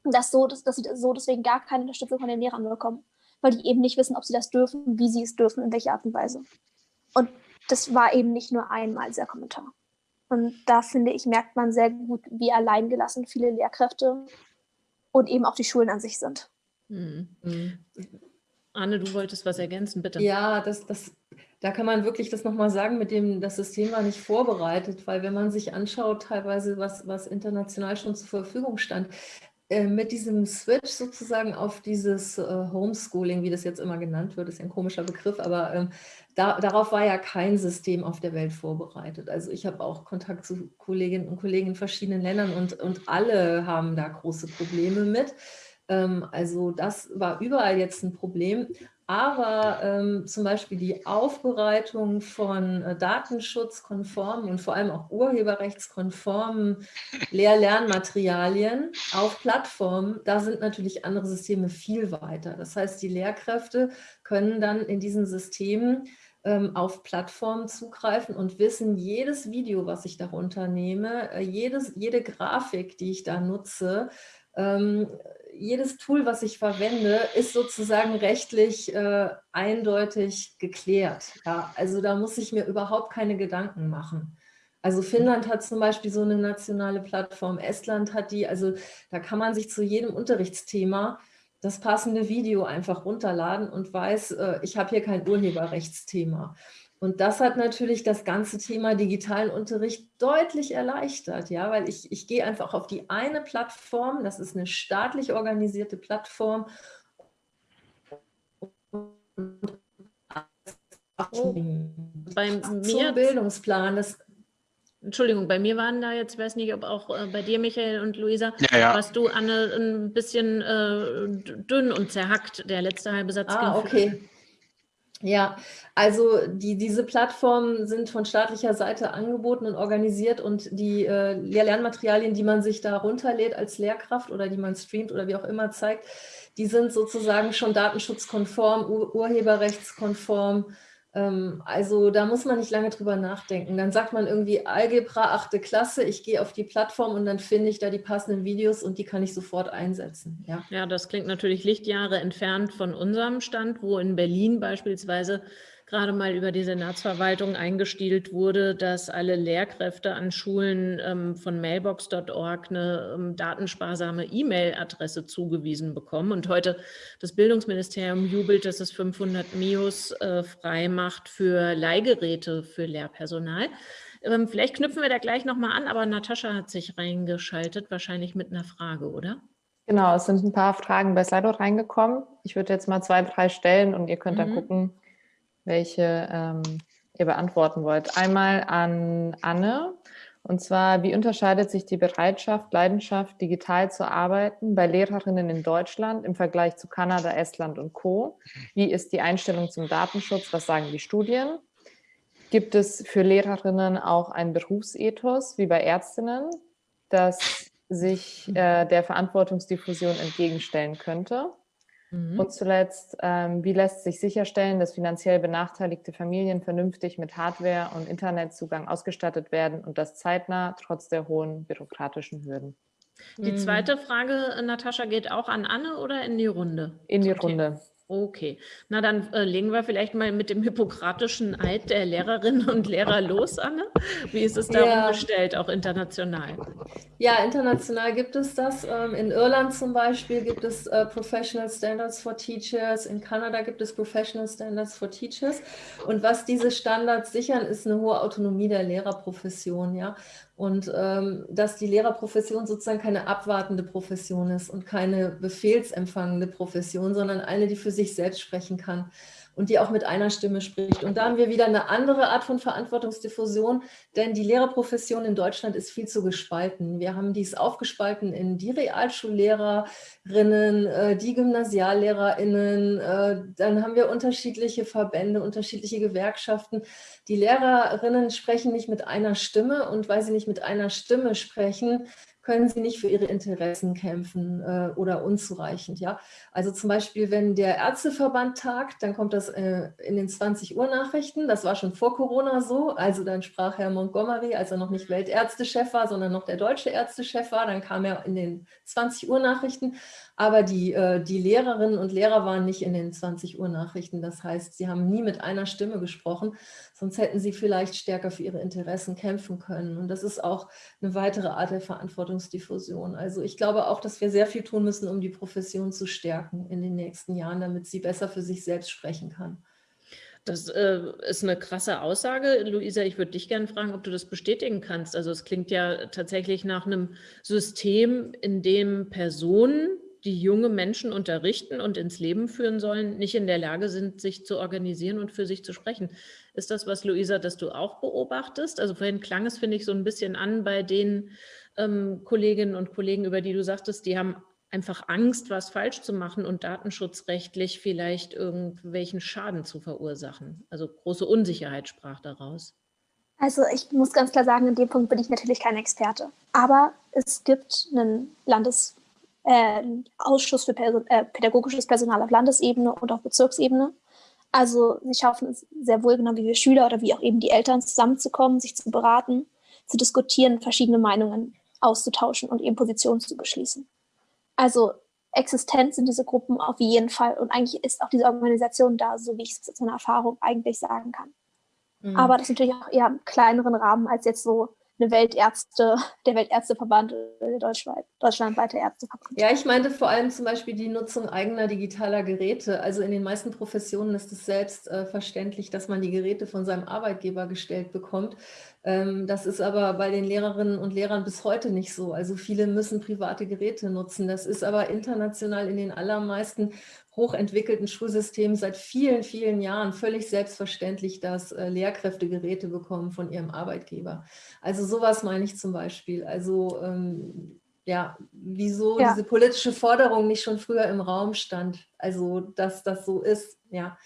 dass, so, dass, dass sie so deswegen gar keine Unterstützung von den Lehrern bekommen, weil die eben nicht wissen, ob sie das dürfen, wie sie es dürfen, in welcher Art und Weise. Und das war eben nicht nur einmal dieser Kommentar. Und da finde ich, merkt man sehr gut, wie alleingelassen viele Lehrkräfte und eben auch die Schulen an sich sind. Mhm. Anne, du wolltest was ergänzen, bitte. Ja, das, das, da kann man wirklich das nochmal sagen, mit dem das System war nicht vorbereitet, weil wenn man sich anschaut, teilweise, was, was international schon zur Verfügung stand, mit diesem Switch sozusagen auf dieses äh, Homeschooling, wie das jetzt immer genannt wird, ist ein komischer Begriff, aber ähm, da, darauf war ja kein System auf der Welt vorbereitet. Also ich habe auch Kontakt zu Kolleginnen und Kollegen in verschiedenen Ländern und, und alle haben da große Probleme mit. Ähm, also das war überall jetzt ein Problem. Aber ähm, zum Beispiel die Aufbereitung von äh, datenschutzkonformen und vor allem auch urheberrechtskonformen Lehr-Lernmaterialien auf Plattformen, da sind natürlich andere Systeme viel weiter. Das heißt, die Lehrkräfte können dann in diesen Systemen ähm, auf Plattformen zugreifen und wissen, jedes Video, was ich darunter nehme, äh, jedes, jede Grafik, die ich da nutze, ähm, jedes Tool, was ich verwende, ist sozusagen rechtlich äh, eindeutig geklärt. Ja, also da muss ich mir überhaupt keine Gedanken machen. Also Finnland hat zum Beispiel so eine nationale Plattform, Estland hat die, also da kann man sich zu jedem Unterrichtsthema das passende Video einfach runterladen und weiß, äh, ich habe hier kein Urheberrechtsthema. Und das hat natürlich das ganze Thema digitalen Unterricht deutlich erleichtert, ja, weil ich, ich gehe einfach auf die eine Plattform, das ist eine staatlich organisierte Plattform. Oh, bei mir Bildungsplan, das Entschuldigung, bei mir waren da jetzt, ich weiß nicht, ob auch äh, bei dir, Michael und Luisa, ja, ja. warst du, Anne, ein bisschen äh, dünn und zerhackt, der letzte halbe Satz. Ah, okay. Ja, also die, diese Plattformen sind von staatlicher Seite angeboten und organisiert und die äh, Lernmaterialien, die man sich da runterlädt als Lehrkraft oder die man streamt oder wie auch immer zeigt, die sind sozusagen schon datenschutzkonform, ur urheberrechtskonform also da muss man nicht lange drüber nachdenken. Dann sagt man irgendwie Algebra, achte Klasse, ich gehe auf die Plattform und dann finde ich da die passenden Videos und die kann ich sofort einsetzen. Ja, ja das klingt natürlich Lichtjahre entfernt von unserem Stand, wo in Berlin beispielsweise gerade mal über die Senatsverwaltung eingestielt wurde, dass alle Lehrkräfte an Schulen ähm, von mailbox.org eine ähm, datensparsame E-Mail-Adresse zugewiesen bekommen. Und heute das Bildungsministerium jubelt, dass es 500 MIOS äh, frei macht für Leihgeräte für Lehrpersonal. Ähm, vielleicht knüpfen wir da gleich nochmal an, aber Natascha hat sich reingeschaltet, wahrscheinlich mit einer Frage, oder? Genau, es sind ein paar Fragen bei Slido reingekommen. Ich würde jetzt mal zwei, drei stellen und ihr könnt mhm. dann gucken, welche ähm, ihr beantworten wollt. Einmal an Anne. Und zwar, wie unterscheidet sich die Bereitschaft, Leidenschaft, digital zu arbeiten bei Lehrerinnen in Deutschland im Vergleich zu Kanada, Estland und Co? Wie ist die Einstellung zum Datenschutz? Was sagen die Studien? Gibt es für Lehrerinnen auch ein Berufsethos wie bei Ärztinnen, das sich äh, der Verantwortungsdiffusion entgegenstellen könnte? Mhm. Und zuletzt, ähm, wie lässt sich sicherstellen, dass finanziell benachteiligte Familien vernünftig mit Hardware und Internetzugang ausgestattet werden und das zeitnah trotz der hohen bürokratischen Hürden? Die mhm. zweite Frage, Natascha, geht auch an Anne oder in die Runde? In die Runde. Thema? Okay, na dann äh, legen wir vielleicht mal mit dem hippokratischen Eid der Lehrerinnen und Lehrer los, Anne. Wie ist es darum ja. bestellt, auch international? Ja, international gibt es das. Ähm, in Irland zum Beispiel gibt es äh, Professional Standards for Teachers, in Kanada gibt es Professional Standards for Teachers. Und was diese Standards sichern, ist eine hohe Autonomie der Lehrerprofession. Ja? Und ähm, dass die Lehrerprofession sozusagen keine abwartende Profession ist und keine befehlsempfangende Profession, sondern eine, die für sich selbst sprechen kann und die auch mit einer Stimme spricht. Und da haben wir wieder eine andere Art von Verantwortungsdiffusion, denn die Lehrerprofession in Deutschland ist viel zu gespalten. Wir haben dies aufgespalten in die Realschullehrerinnen, äh, die Gymnasiallehrerinnen, äh, dann haben wir unterschiedliche Verbände, unterschiedliche Gewerkschaften. Die Lehrerinnen sprechen nicht mit einer Stimme und weil sie nicht mit einer Stimme sprechen, können sie nicht für ihre Interessen kämpfen äh, oder unzureichend. Ja? Also zum Beispiel, wenn der Ärzteverband tagt, dann kommt das äh, in den 20 Uhr Nachrichten. Das war schon vor Corona so. Also dann sprach Herr Montgomery, als er noch nicht Weltärztechef war, sondern noch der deutsche Ärztechef war, dann kam er in den 20 Uhr Nachrichten. Aber die, äh, die Lehrerinnen und Lehrer waren nicht in den 20 Uhr Nachrichten. Das heißt, sie haben nie mit einer Stimme gesprochen, sonst hätten sie vielleicht stärker für ihre Interessen kämpfen können. Und das ist auch eine weitere Art der Verantwortungsdiffusion. Also ich glaube auch, dass wir sehr viel tun müssen, um die Profession zu stärken in den nächsten Jahren, damit sie besser für sich selbst sprechen kann. Das äh, ist eine krasse Aussage. Luisa, ich würde dich gerne fragen, ob du das bestätigen kannst. Also es klingt ja tatsächlich nach einem System, in dem Personen, die junge Menschen unterrichten und ins Leben führen sollen, nicht in der Lage sind, sich zu organisieren und für sich zu sprechen. Ist das was, Luisa, das du auch beobachtest? Also vorhin klang es, finde ich, so ein bisschen an bei den ähm, Kolleginnen und Kollegen, über die du sagtest, die haben einfach Angst, was falsch zu machen und datenschutzrechtlich vielleicht irgendwelchen Schaden zu verursachen. Also große Unsicherheit sprach daraus. Also ich muss ganz klar sagen, in dem Punkt bin ich natürlich kein Experte. Aber es gibt einen Landes äh, Ausschuss für Perso äh, pädagogisches Personal auf Landesebene und auf Bezirksebene. Also sie schaffen es sehr wohl, genau wie wir Schüler oder wie auch eben die Eltern zusammenzukommen, sich zu beraten, zu diskutieren, verschiedene Meinungen auszutauschen und eben Positionen zu beschließen. Also existent sind diese Gruppen auf jeden Fall und eigentlich ist auch diese Organisation da, so wie ich es aus meiner Erfahrung eigentlich sagen kann. Mhm. Aber das ist natürlich auch eher im kleineren Rahmen als jetzt so eine Weltärzte, der Weltärzteverband der deutschlandweit, deutschlandweite Ärzteverband. Ja, ich meinte vor allem zum Beispiel die Nutzung eigener digitaler Geräte. Also in den meisten Professionen ist es selbstverständlich, dass man die Geräte von seinem Arbeitgeber gestellt bekommt. Ähm, das ist aber bei den Lehrerinnen und Lehrern bis heute nicht so. Also viele müssen private Geräte nutzen. Das ist aber international in den allermeisten hochentwickelten Schulsystemen seit vielen, vielen Jahren völlig selbstverständlich, dass äh, Lehrkräfte Geräte bekommen von ihrem Arbeitgeber. Also sowas meine ich zum Beispiel. Also ähm, ja, wieso ja. diese politische Forderung nicht schon früher im Raum stand. Also dass das so ist, ja.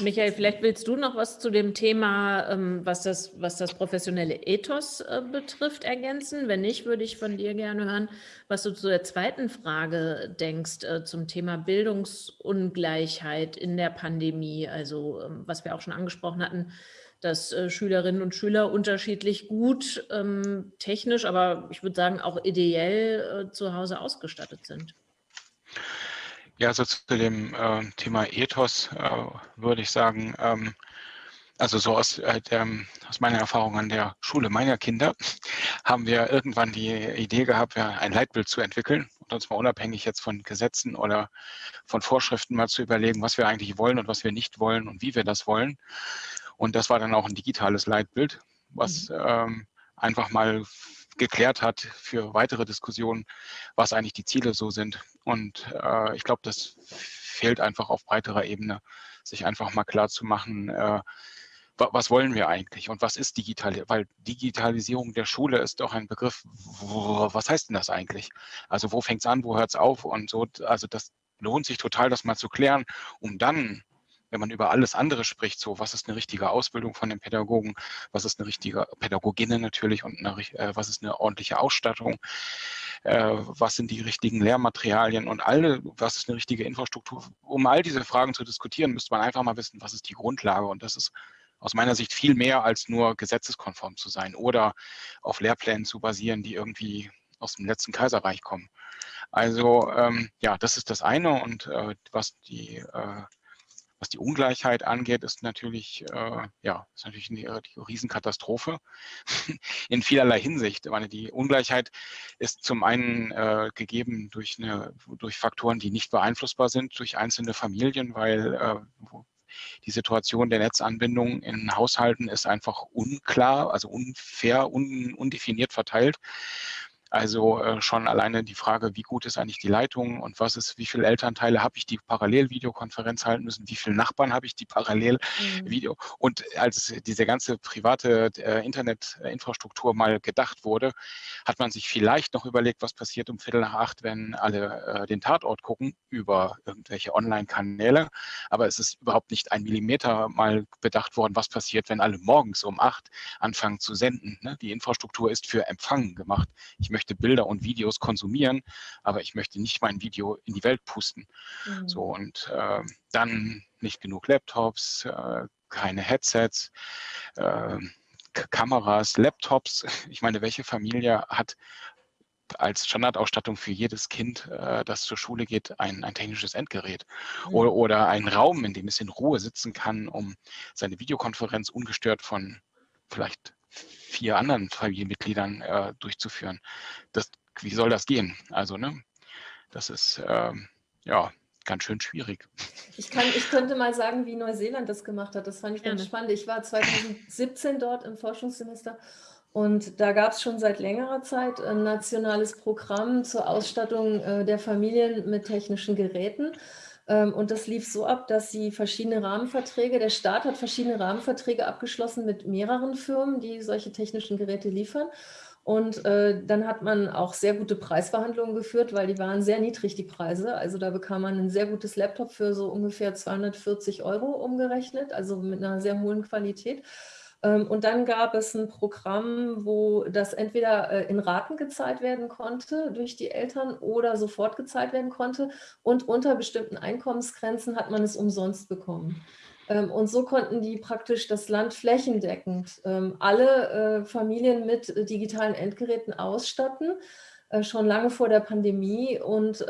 Michael, vielleicht willst du noch was zu dem Thema, ähm, was, das, was das professionelle Ethos äh, betrifft, ergänzen. Wenn nicht, würde ich von dir gerne hören, was du zu der zweiten Frage denkst äh, zum Thema Bildungsungleichheit in der Pandemie. Also ähm, was wir auch schon angesprochen hatten, dass äh, Schülerinnen und Schüler unterschiedlich gut ähm, technisch, aber ich würde sagen auch ideell zu Hause ausgestattet sind. Ja, also zu dem äh, Thema Ethos äh, würde ich sagen, ähm, also so aus, äh, der, aus meiner Erfahrung an der Schule meiner Kinder haben wir irgendwann die Idee gehabt, ja, ein Leitbild zu entwickeln und uns mal unabhängig jetzt von Gesetzen oder von Vorschriften mal zu überlegen, was wir eigentlich wollen und was wir nicht wollen und wie wir das wollen. Und das war dann auch ein digitales Leitbild, was mhm. ähm, einfach mal geklärt hat für weitere Diskussionen, was eigentlich die Ziele so sind. Und äh, ich glaube, das fehlt einfach auf breiterer Ebene, sich einfach mal klar zu machen, äh, was wollen wir eigentlich und was ist digital? Weil Digitalisierung der Schule ist doch ein Begriff, was heißt denn das eigentlich? Also wo fängt es an, wo hört es auf und so. Also das lohnt sich total, das mal zu klären, um dann wenn man über alles andere spricht, so was ist eine richtige Ausbildung von den Pädagogen, was ist eine richtige Pädagoginnen natürlich und eine, äh, was ist eine ordentliche Ausstattung, äh, was sind die richtigen Lehrmaterialien und alle, was ist eine richtige Infrastruktur. Um all diese Fragen zu diskutieren, müsste man einfach mal wissen, was ist die Grundlage und das ist aus meiner Sicht viel mehr als nur gesetzeskonform zu sein oder auf Lehrplänen zu basieren, die irgendwie aus dem letzten Kaiserreich kommen. Also ähm, ja, das ist das eine und äh, was die äh, was die Ungleichheit angeht, ist natürlich, äh, ja, ist natürlich eine, die Riesenkatastrophe in vielerlei Hinsicht. Ich meine, die Ungleichheit ist zum einen äh, gegeben durch, eine, durch Faktoren, die nicht beeinflussbar sind durch einzelne Familien, weil äh, die Situation der Netzanbindung in Haushalten ist einfach unklar, also unfair, un, undefiniert verteilt. Also äh, schon alleine die Frage, wie gut ist eigentlich die Leitung und was ist, wie viele Elternteile habe ich, die parallel Videokonferenz halten müssen, wie viele Nachbarn habe ich, die parallel mhm. Video. Und als diese ganze private äh, Internetinfrastruktur mal gedacht wurde, hat man sich vielleicht noch überlegt, was passiert um Viertel nach acht, wenn alle äh, den Tatort gucken über irgendwelche Online-Kanäle. Aber es ist überhaupt nicht ein Millimeter mal bedacht worden, was passiert, wenn alle morgens um acht anfangen zu senden. Ne? Die Infrastruktur ist für Empfangen gemacht. Ich möchte möchte Bilder und Videos konsumieren, aber ich möchte nicht mein Video in die Welt pusten. Mhm. So und äh, dann nicht genug Laptops, äh, keine Headsets, äh, Kameras, Laptops. Ich meine, welche Familie hat als Standardausstattung für jedes Kind, äh, das zur Schule geht, ein, ein technisches Endgerät mhm. oder, oder einen Raum, in dem es in Ruhe sitzen kann, um seine Videokonferenz ungestört von vielleicht vier anderen Familienmitgliedern äh, durchzuführen. Das, wie soll das gehen? Also, ne, das ist ähm, ja ganz schön schwierig. Ich, kann, ich könnte mal sagen, wie Neuseeland das gemacht hat. Das fand ich ganz ja, spannend. Ich war 2017 dort im Forschungssemester und da gab es schon seit längerer Zeit ein nationales Programm zur Ausstattung äh, der Familien mit technischen Geräten. Ähm, und das lief so ab, dass sie verschiedene Rahmenverträge, der Staat hat verschiedene Rahmenverträge abgeschlossen mit mehreren Firmen, die solche technischen Geräte liefern. Und äh, dann hat man auch sehr gute Preisverhandlungen geführt, weil die waren sehr niedrig, die Preise. Also da bekam man ein sehr gutes Laptop für so ungefähr 240 Euro umgerechnet, also mit einer sehr hohen Qualität. Ähm, und dann gab es ein Programm, wo das entweder äh, in Raten gezahlt werden konnte durch die Eltern oder sofort gezahlt werden konnte. Und unter bestimmten Einkommensgrenzen hat man es umsonst bekommen. Ähm, und so konnten die praktisch das Land flächendeckend ähm, alle äh, Familien mit äh, digitalen Endgeräten ausstatten, schon lange vor der Pandemie. Und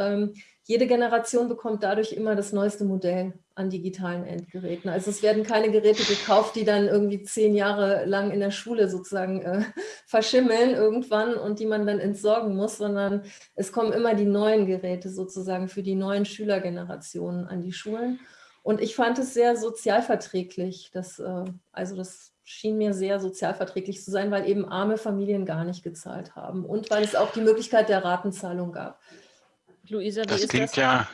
jede Generation bekommt dadurch immer das neueste Modell an digitalen Endgeräten. Also es werden keine Geräte gekauft, die dann irgendwie zehn Jahre lang in der Schule sozusagen äh, verschimmeln irgendwann und die man dann entsorgen muss, sondern es kommen immer die neuen Geräte sozusagen für die neuen Schülergenerationen an die Schulen. Und ich fand es sehr sozialverträglich. Das, äh, also das schien mir sehr sozialverträglich zu sein, weil eben arme Familien gar nicht gezahlt haben und weil es auch die Möglichkeit der Ratenzahlung gab. Luisa, wie das ist klingt das? ja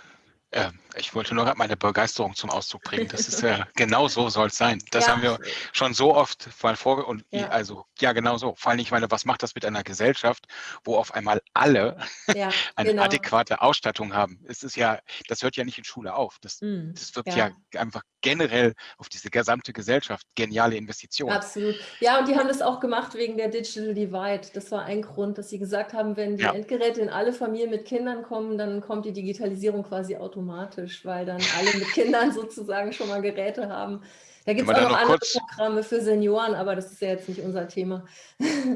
äh, ich wollte nur meine Begeisterung zum Ausdruck bringen. Das ist ja genau so soll es sein. Das ja. haben wir schon so oft mal vor und ja. also ja genau so. Vor allem ich meine, was macht das mit einer Gesellschaft, wo auf einmal alle ja, eine genau. adäquate Ausstattung haben? Es ist ja, das hört ja nicht in Schule auf. Das, mm, das wirkt ja. einfach generell auf diese gesamte Gesellschaft geniale Investition. Absolut. Ja, und die haben das auch gemacht wegen der Digital Divide. Das war ein Grund, dass sie gesagt haben, wenn die Endgeräte in alle Familien mit Kindern kommen, dann kommt die Digitalisierung quasi automatisch automatisch, weil dann alle mit Kindern sozusagen schon mal Geräte haben. Da gibt es auch noch, noch andere Programme für Senioren, aber das ist ja jetzt nicht unser Thema.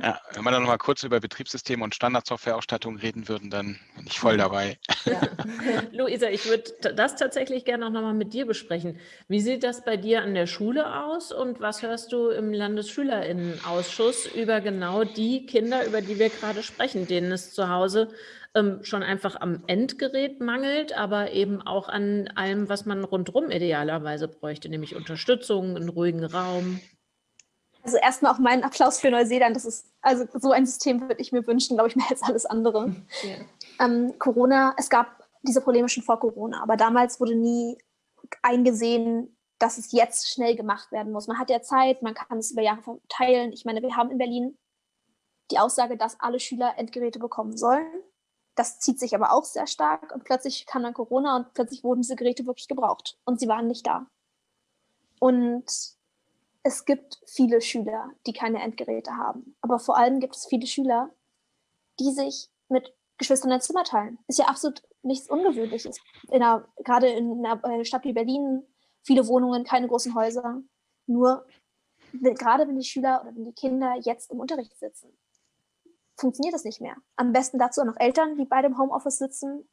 Ja, wenn wir dann noch mal kurz über Betriebssysteme und Standardsoftwareausstattung reden würden, dann bin ich voll dabei. Ja. Luisa, ich würde das tatsächlich gerne noch mal mit dir besprechen. Wie sieht das bei dir an der Schule aus und was hörst du im Landesschülerinnenausschuss über genau die Kinder, über die wir gerade sprechen, denen es zu Hause ähm, schon einfach am Endgerät mangelt, aber eben auch an allem, was man rundherum idealerweise bräuchte, nämlich Unterstützung, einen ruhigen Raum. Also erstmal auch meinen Applaus für Neuseeland. Das ist, also so ein System würde ich mir wünschen, glaube ich, mehr als alles andere. Ja. Ähm, Corona, es gab diese Probleme schon vor Corona, aber damals wurde nie eingesehen, dass es jetzt schnell gemacht werden muss. Man hat ja Zeit, man kann es über Jahre verteilen. Ich meine, wir haben in Berlin die Aussage, dass alle Schüler Endgeräte bekommen sollen. Das zieht sich aber auch sehr stark und plötzlich kam dann Corona und plötzlich wurden diese Geräte wirklich gebraucht und sie waren nicht da. Und es gibt viele Schüler, die keine Endgeräte haben. Aber vor allem gibt es viele Schüler, die sich mit Geschwistern ein Zimmer teilen. Ist ja absolut nichts Ungewöhnliches. In einer, gerade in einer Stadt wie Berlin, viele Wohnungen, keine großen Häuser. Nur gerade wenn die Schüler oder wenn die Kinder jetzt im Unterricht sitzen, funktioniert das nicht mehr. Am besten dazu auch noch Eltern, die beide im Homeoffice sitzen.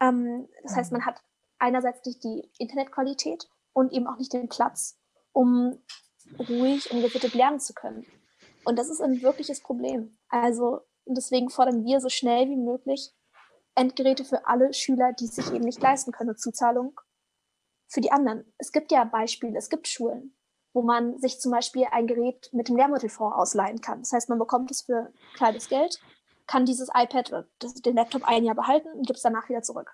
Ähm, das heißt, man hat einerseits nicht die Internetqualität und eben auch nicht den Platz, um ruhig und gesittet lernen zu können. Und das ist ein wirkliches Problem. Also deswegen fordern wir so schnell wie möglich Endgeräte für alle Schüler, die sich eben nicht leisten können, Zuzahlung für die anderen. Es gibt ja Beispiele, es gibt Schulen, wo man sich zum Beispiel ein Gerät mit dem Lehrmittelfonds ausleihen kann. Das heißt, man bekommt es für kleines Geld, kann dieses iPad oder den Laptop ein Jahr behalten und gibt es danach wieder zurück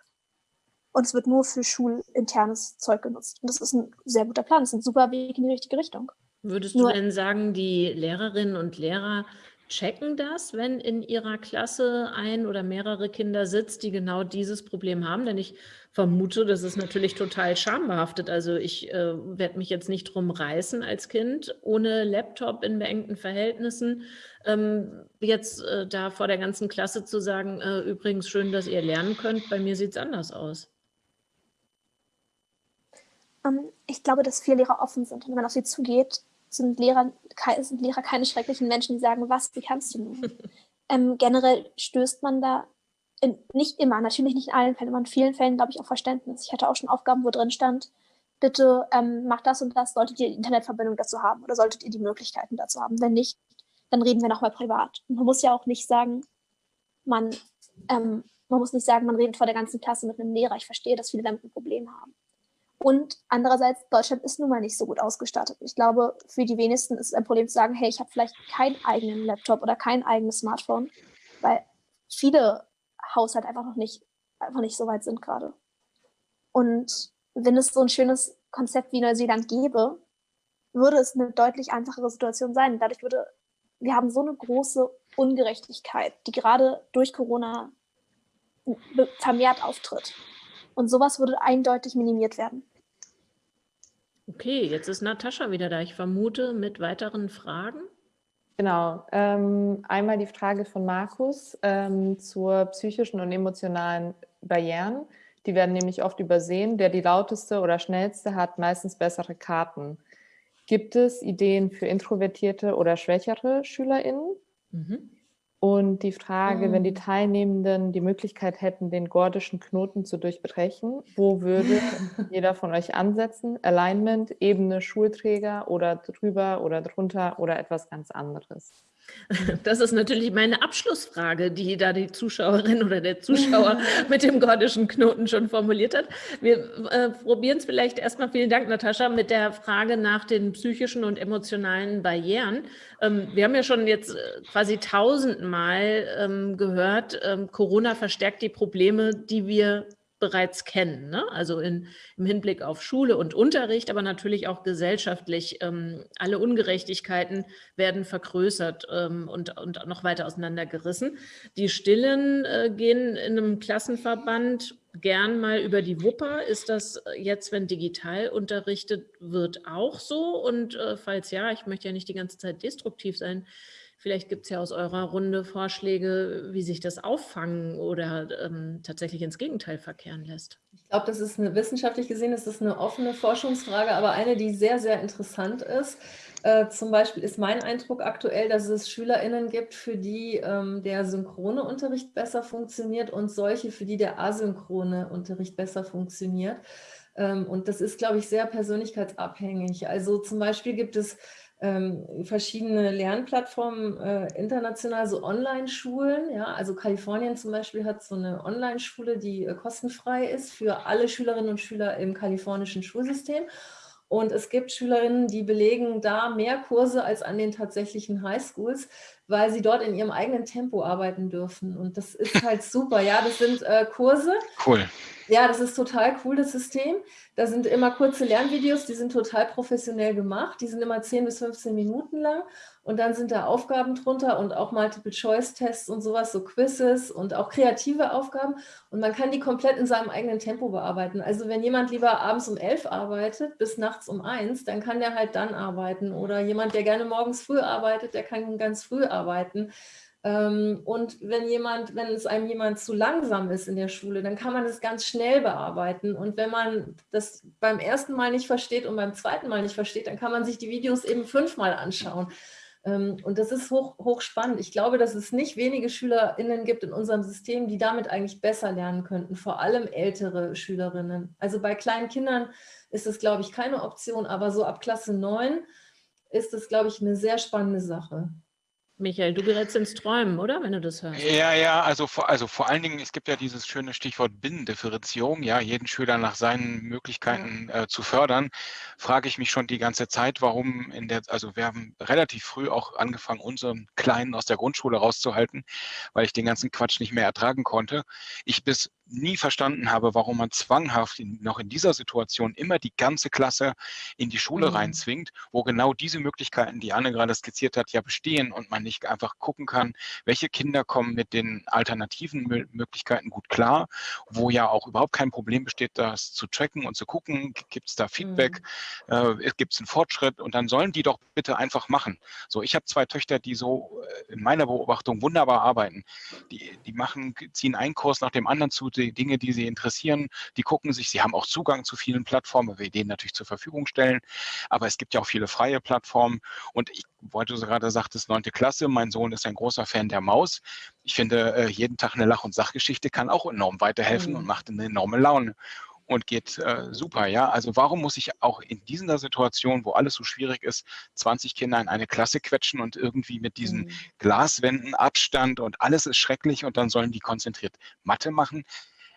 und es wird nur für schulinternes Zeug genutzt. Und das ist ein sehr guter Plan, das ist ein super Weg in die richtige Richtung. Würdest nur, du denn sagen, die Lehrerinnen und Lehrer checken das, wenn in ihrer Klasse ein oder mehrere Kinder sitzt, die genau dieses Problem haben? Denn ich vermute, das ist natürlich total schambehaftet. Also ich äh, werde mich jetzt nicht drum reißen als Kind, ohne Laptop in beengten Verhältnissen, ähm, jetzt äh, da vor der ganzen Klasse zu sagen, äh, übrigens schön, dass ihr lernen könnt, bei mir sieht es anders aus. Ähm, ich glaube, dass viele Lehrer offen sind. Und wenn man auf sie zugeht, sind Lehrer, sind Lehrer keine schrecklichen Menschen, die sagen, was, wie kannst du nur? ähm, generell stößt man da in, nicht immer, natürlich nicht in allen Fällen, aber in vielen Fällen, glaube ich, auch Verständnis. Ich hatte auch schon Aufgaben, wo drin stand, bitte ähm, macht das und das, solltet ihr die Internetverbindung dazu haben oder solltet ihr die Möglichkeiten dazu haben. Wenn nicht, dann reden wir nochmal privat. Und man muss ja auch nicht sagen, man, ähm, man muss nicht sagen, man redet vor der ganzen Klasse mit einem Lehrer. Ich verstehe, dass viele damit ein Problem haben. Und andererseits, Deutschland ist nun mal nicht so gut ausgestattet. Ich glaube, für die wenigsten ist es ein Problem zu sagen, hey, ich habe vielleicht keinen eigenen Laptop oder kein eigenes Smartphone, weil viele Haushalte einfach noch nicht, einfach nicht so weit sind gerade. Und wenn es so ein schönes Konzept wie Neuseeland gäbe, würde es eine deutlich einfachere Situation sein. Dadurch würde, wir haben so eine große Ungerechtigkeit, die gerade durch Corona vermehrt auftritt. Und sowas würde eindeutig minimiert werden. Okay, jetzt ist Natascha wieder da. Ich vermute mit weiteren Fragen. Genau. Ähm, einmal die Frage von Markus ähm, zur psychischen und emotionalen Barrieren. Die werden nämlich oft übersehen. Der die lauteste oder schnellste hat meistens bessere Karten. Gibt es Ideen für introvertierte oder schwächere SchülerInnen? Mhm. Und die Frage, mhm. wenn die ah. Teilnehmenden die Möglichkeit hätten, den gordischen Knoten zu durchbrechen, wo würde jeder von euch ansetzen? Alignment, Ebene, Schulträger oder drüber oder drunter oder etwas ganz anderes? Das ist natürlich meine Abschlussfrage, die da die Zuschauerin oder der Zuschauer mit dem gordischen Knoten schon formuliert hat. Wir äh, probieren es vielleicht erstmal, vielen Dank, Natascha, mit der Frage nach den psychischen und emotionalen Barrieren. Ähm, wir haben ja schon jetzt äh, quasi tausendmal ähm, gehört, ähm, Corona verstärkt die Probleme, die wir bereits kennen. Ne? Also in, im Hinblick auf Schule und Unterricht, aber natürlich auch gesellschaftlich. Ähm, alle Ungerechtigkeiten werden vergrößert ähm, und, und noch weiter auseinandergerissen. Die Stillen äh, gehen in einem Klassenverband gern mal über die Wupper. Ist das jetzt, wenn digital unterrichtet wird, auch so? Und äh, falls ja, ich möchte ja nicht die ganze Zeit destruktiv sein, Vielleicht gibt es ja aus eurer Runde Vorschläge, wie sich das auffangen oder ähm, tatsächlich ins Gegenteil verkehren lässt. Ich glaube, das ist eine wissenschaftlich gesehen, ist das eine offene Forschungsfrage, aber eine, die sehr, sehr interessant ist. Äh, zum Beispiel ist mein Eindruck aktuell, dass es SchülerInnen gibt, für die ähm, der synchrone Unterricht besser funktioniert und solche, für die der asynchrone Unterricht besser funktioniert. Ähm, und das ist, glaube ich, sehr persönlichkeitsabhängig. Also zum Beispiel gibt es ähm, verschiedene Lernplattformen äh, international, so Online-Schulen. Ja? Also Kalifornien zum Beispiel hat so eine Online-Schule, die äh, kostenfrei ist für alle Schülerinnen und Schüler im kalifornischen Schulsystem. Und es gibt Schülerinnen, die belegen da mehr Kurse als an den tatsächlichen Highschools, weil sie dort in ihrem eigenen Tempo arbeiten dürfen. Und das ist halt super. Ja, das sind äh, Kurse. Cool. Ja, das ist total cool, das System. Da sind immer kurze Lernvideos, die sind total professionell gemacht. Die sind immer 10 bis 15 Minuten lang. Und dann sind da Aufgaben drunter und auch Multiple-Choice-Tests und sowas, so Quizzes und auch kreative Aufgaben. Und man kann die komplett in seinem eigenen Tempo bearbeiten. Also wenn jemand lieber abends um 11 arbeitet bis nachts um 1, dann kann der halt dann arbeiten. Oder jemand, der gerne morgens früh arbeitet, der kann ganz früh arbeiten. Ähm, und wenn jemand, wenn es einem jemand zu langsam ist in der Schule, dann kann man das ganz schnell bearbeiten. Und wenn man das beim ersten Mal nicht versteht und beim zweiten Mal nicht versteht, dann kann man sich die Videos eben fünfmal anschauen. Ähm, und das ist hoch, hoch spannend. Ich glaube, dass es nicht wenige SchülerInnen gibt in unserem System, die damit eigentlich besser lernen könnten, vor allem ältere Schülerinnen. Also bei kleinen Kindern ist es, glaube ich, keine Option, aber so ab Klasse 9 ist es, glaube ich, eine sehr spannende Sache. Michael, du gerätst ins Träumen, oder? Wenn du das hörst. Ja, ja, also vor, also vor allen Dingen, es gibt ja dieses schöne Stichwort Binnendifferenzierung, ja, jeden Schüler nach seinen Möglichkeiten äh, zu fördern, frage ich mich schon die ganze Zeit, warum in der, also wir haben relativ früh auch angefangen, unseren Kleinen aus der Grundschule rauszuhalten, weil ich den ganzen Quatsch nicht mehr ertragen konnte. Ich bis nie verstanden habe, warum man zwanghaft in, noch in dieser Situation immer die ganze Klasse in die Schule mhm. reinzwingt, wo genau diese Möglichkeiten, die Anne gerade skizziert hat, ja bestehen und man nicht einfach gucken kann, welche Kinder kommen mit den alternativen Möglichkeiten gut klar, wo ja auch überhaupt kein Problem besteht, das zu tracken und zu gucken, gibt es da Feedback, mhm. äh, gibt es einen Fortschritt und dann sollen die doch bitte einfach machen. So, ich habe zwei Töchter, die so äh, in meiner Beobachtung wunderbar arbeiten. Die, die machen, ziehen einen Kurs nach dem anderen zu, die Dinge, die sie interessieren, die gucken sich, sie haben auch Zugang zu vielen Plattformen, weil wir denen natürlich zur Verfügung stellen, aber es gibt ja auch viele freie Plattformen und ich wollte gerade sagtest, neunte Klasse, mein Sohn ist ein großer Fan der Maus. Ich finde, äh, jeden Tag eine Lach- und Sachgeschichte kann auch enorm weiterhelfen mhm. und macht eine enorme Laune und geht äh, super, ja. Also warum muss ich auch in dieser Situation, wo alles so schwierig ist, 20 Kinder in eine Klasse quetschen und irgendwie mit diesen mhm. Glaswänden Abstand und alles ist schrecklich und dann sollen die konzentriert Mathe machen?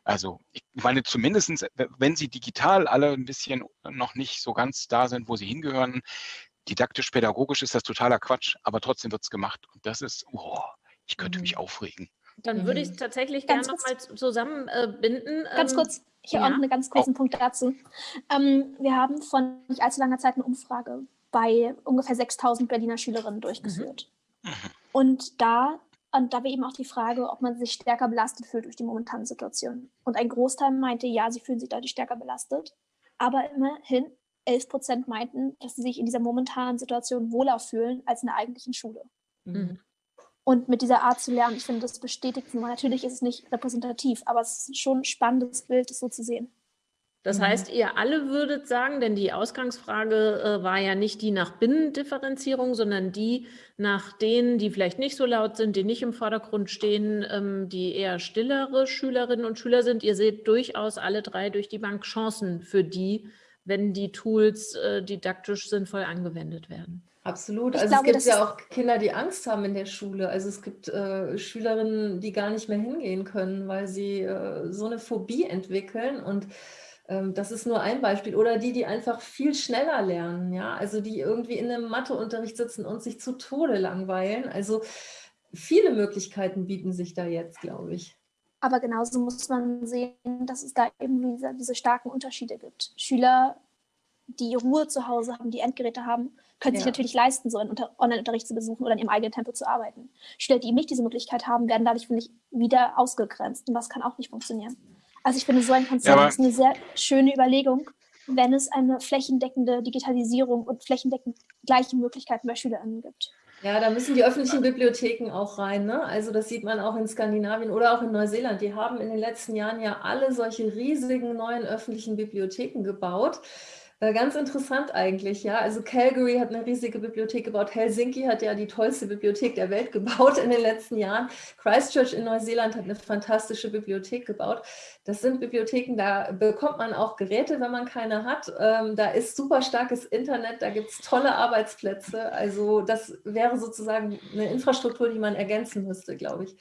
Also ich meine, zumindest wenn sie digital alle ein bisschen noch nicht so ganz da sind, wo sie hingehören, didaktisch-pädagogisch ist das totaler Quatsch, aber trotzdem wird es gemacht. Und das ist, oh, ich könnte mhm. mich aufregen. Dann würde ich es mhm. tatsächlich gerne nochmal zusammenbinden. Äh, ganz kurz, ich habe ja. auch einen ganz kurzen oh. Punkt dazu. Ähm, wir haben vor nicht allzu langer Zeit eine Umfrage bei ungefähr 6000 Berliner Schülerinnen durchgeführt. Mhm. Und da und da war eben auch die Frage, ob man sich stärker belastet fühlt durch die momentane Situation. Und ein Großteil meinte, ja, sie fühlen sich dadurch stärker belastet. Aber immerhin 11 Prozent meinten, dass sie sich in dieser momentanen Situation wohler fühlen als in der eigentlichen Schule. Mhm. Und mit dieser Art zu lernen, ich finde, das bestätigt nur. Natürlich ist es nicht repräsentativ, aber es ist schon ein spannendes Bild, das so zu sehen. Das mhm. heißt, ihr alle würdet sagen, denn die Ausgangsfrage äh, war ja nicht die nach Binnendifferenzierung, sondern die nach denen, die vielleicht nicht so laut sind, die nicht im Vordergrund stehen, ähm, die eher stillere Schülerinnen und Schüler sind. Ihr seht durchaus alle drei durch die Bank Chancen für die, wenn die Tools äh, didaktisch sinnvoll angewendet werden. Absolut. Ich also glaube, es gibt ja auch Kinder, die Angst haben in der Schule. Also es gibt äh, Schülerinnen, die gar nicht mehr hingehen können, weil sie äh, so eine Phobie entwickeln und ähm, das ist nur ein Beispiel. Oder die, die einfach viel schneller lernen, ja, also die irgendwie in einem Matheunterricht sitzen und sich zu Tode langweilen. Also viele Möglichkeiten bieten sich da jetzt, glaube ich. Aber genauso muss man sehen, dass es da eben diese, diese starken Unterschiede gibt. Schüler, die Ruhe zu Hause haben, die Endgeräte haben, können ja. sich natürlich leisten, so einen Online-Unterricht zu besuchen oder in ihrem eigenen Tempo zu arbeiten. Schüler, die eben nicht diese Möglichkeit haben, werden dadurch, finde ich, wieder ausgegrenzt. Und das kann auch nicht funktionieren. Also ich finde, so ein Konzept ja, ist eine sehr schöne Überlegung, wenn es eine flächendeckende Digitalisierung und flächendeckend gleiche Möglichkeiten bei SchülerInnen gibt. Ja, da müssen die öffentlichen Bibliotheken auch rein. Ne? Also das sieht man auch in Skandinavien oder auch in Neuseeland. Die haben in den letzten Jahren ja alle solche riesigen neuen öffentlichen Bibliotheken gebaut. Äh, ganz interessant eigentlich, ja. Also Calgary hat eine riesige Bibliothek gebaut. Helsinki hat ja die tollste Bibliothek der Welt gebaut in den letzten Jahren. Christchurch in Neuseeland hat eine fantastische Bibliothek gebaut. Das sind Bibliotheken, da bekommt man auch Geräte, wenn man keine hat. Ähm, da ist super starkes Internet, da gibt es tolle Arbeitsplätze. Also das wäre sozusagen eine Infrastruktur, die man ergänzen müsste, glaube ich.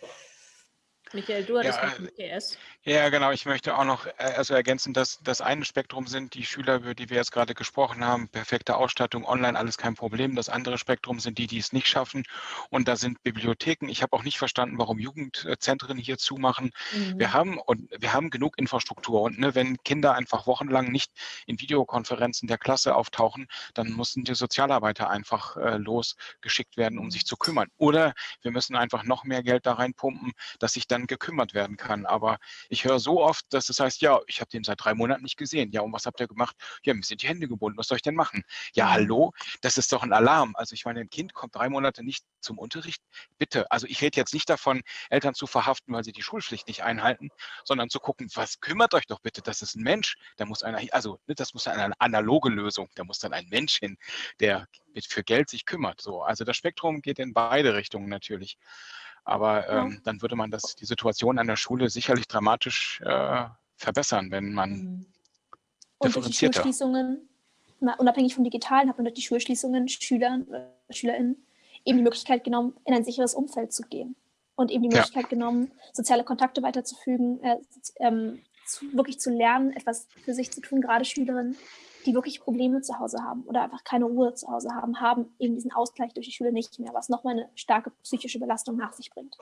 Michael, du hattest Ja, noch ein PS. Ja, genau. Ich möchte auch noch äh, also ergänzen, dass das eine Spektrum sind die Schüler, über die wir jetzt gerade gesprochen haben, perfekte Ausstattung, online, alles kein Problem. Das andere Spektrum sind die, die es nicht schaffen. Und da sind Bibliotheken. Ich habe auch nicht verstanden, warum Jugendzentren hier zumachen. Mhm. Wir haben und wir haben genug Infrastruktur. Und ne, wenn Kinder einfach wochenlang nicht in Videokonferenzen der Klasse auftauchen, dann müssen die Sozialarbeiter einfach äh, losgeschickt werden, um sich zu kümmern. Oder wir müssen einfach noch mehr Geld da reinpumpen, dass sich dann gekümmert werden kann. Aber ich höre so oft, dass es heißt, ja, ich habe den seit drei Monaten nicht gesehen. Ja, und was habt ihr gemacht? Ja, mir sind die Hände gebunden. Was soll ich denn machen? Ja, Mhm. hallo, das ist doch ein Alarm. Also ich meine, ein Kind kommt drei Monate nicht zum Unterricht. Bitte, also ich rede jetzt nicht davon, Eltern zu verhaften, weil sie die Schulpflicht nicht einhalten, sondern zu gucken, was kümmert euch doch bitte, das ist ein Mensch, da muss einer, also ne, das muss eine analoge Lösung, da muss dann ein Mensch hin, der mit für Geld sich kümmert. So, also das Spektrum geht in beide Richtungen natürlich. Aber Ja. ähm, dann würde man das, die Situation an der Schule sicherlich dramatisch äh, verbessern, wenn man Mhm. Und durch die differenzierter. Schulschließungen, mal unabhängig vom Digitalen, hat man durch die Schulschließungen Schülern, äh, SchülerInnen eben die Möglichkeit genommen, in ein sicheres Umfeld zu gehen. Und eben die Ja. Möglichkeit genommen, soziale Kontakte weiterzufügen, äh, ähm, zu, wirklich zu lernen, etwas für sich zu tun, gerade Schülerinnen, die wirklich Probleme zu Hause haben oder einfach keine Ruhe zu Hause haben, haben eben diesen Ausgleich durch die Schule nicht mehr, was nochmal eine starke psychische Belastung nach sich bringt.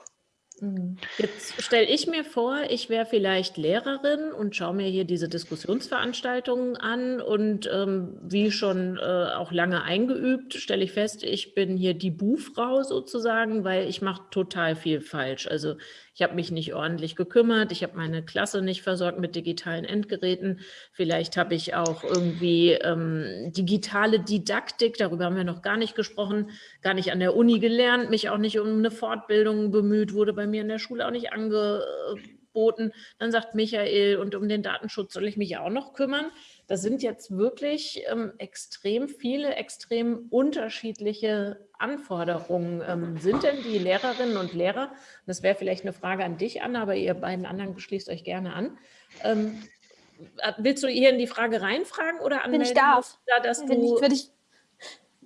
Mhm. Jetzt stelle ich mir vor, ich wäre vielleicht Lehrerin und schaue mir hier diese Diskussionsveranstaltungen an und ähm, wie schon äh, auch lange eingeübt, stelle ich fest, ich bin hier die Buhfrau sozusagen, weil ich mache total viel falsch. Also ich habe mich nicht ordentlich gekümmert, ich habe meine Klasse nicht versorgt mit digitalen Endgeräten, vielleicht habe ich auch irgendwie ähm, digitale Didaktik, darüber haben wir noch gar nicht gesprochen, gar nicht an der Uni gelernt, mich auch nicht um eine Fortbildung bemüht, wurde bei mir in der Schule auch nicht angeboten. Dann sagt Michael, und um den Datenschutz soll ich mich auch noch kümmern. Das sind jetzt wirklich ähm, extrem viele, extrem unterschiedliche Anforderungen. Ähm, sind denn die Lehrerinnen und Lehrer, das wäre vielleicht eine Frage an dich, Anna, aber ihr beiden anderen schließt euch gerne an. Ähm, äh, willst du hier in die Frage reinfragen oder Wenn ich anmelden? darf, Da, dass Wenn ich, du, würde ich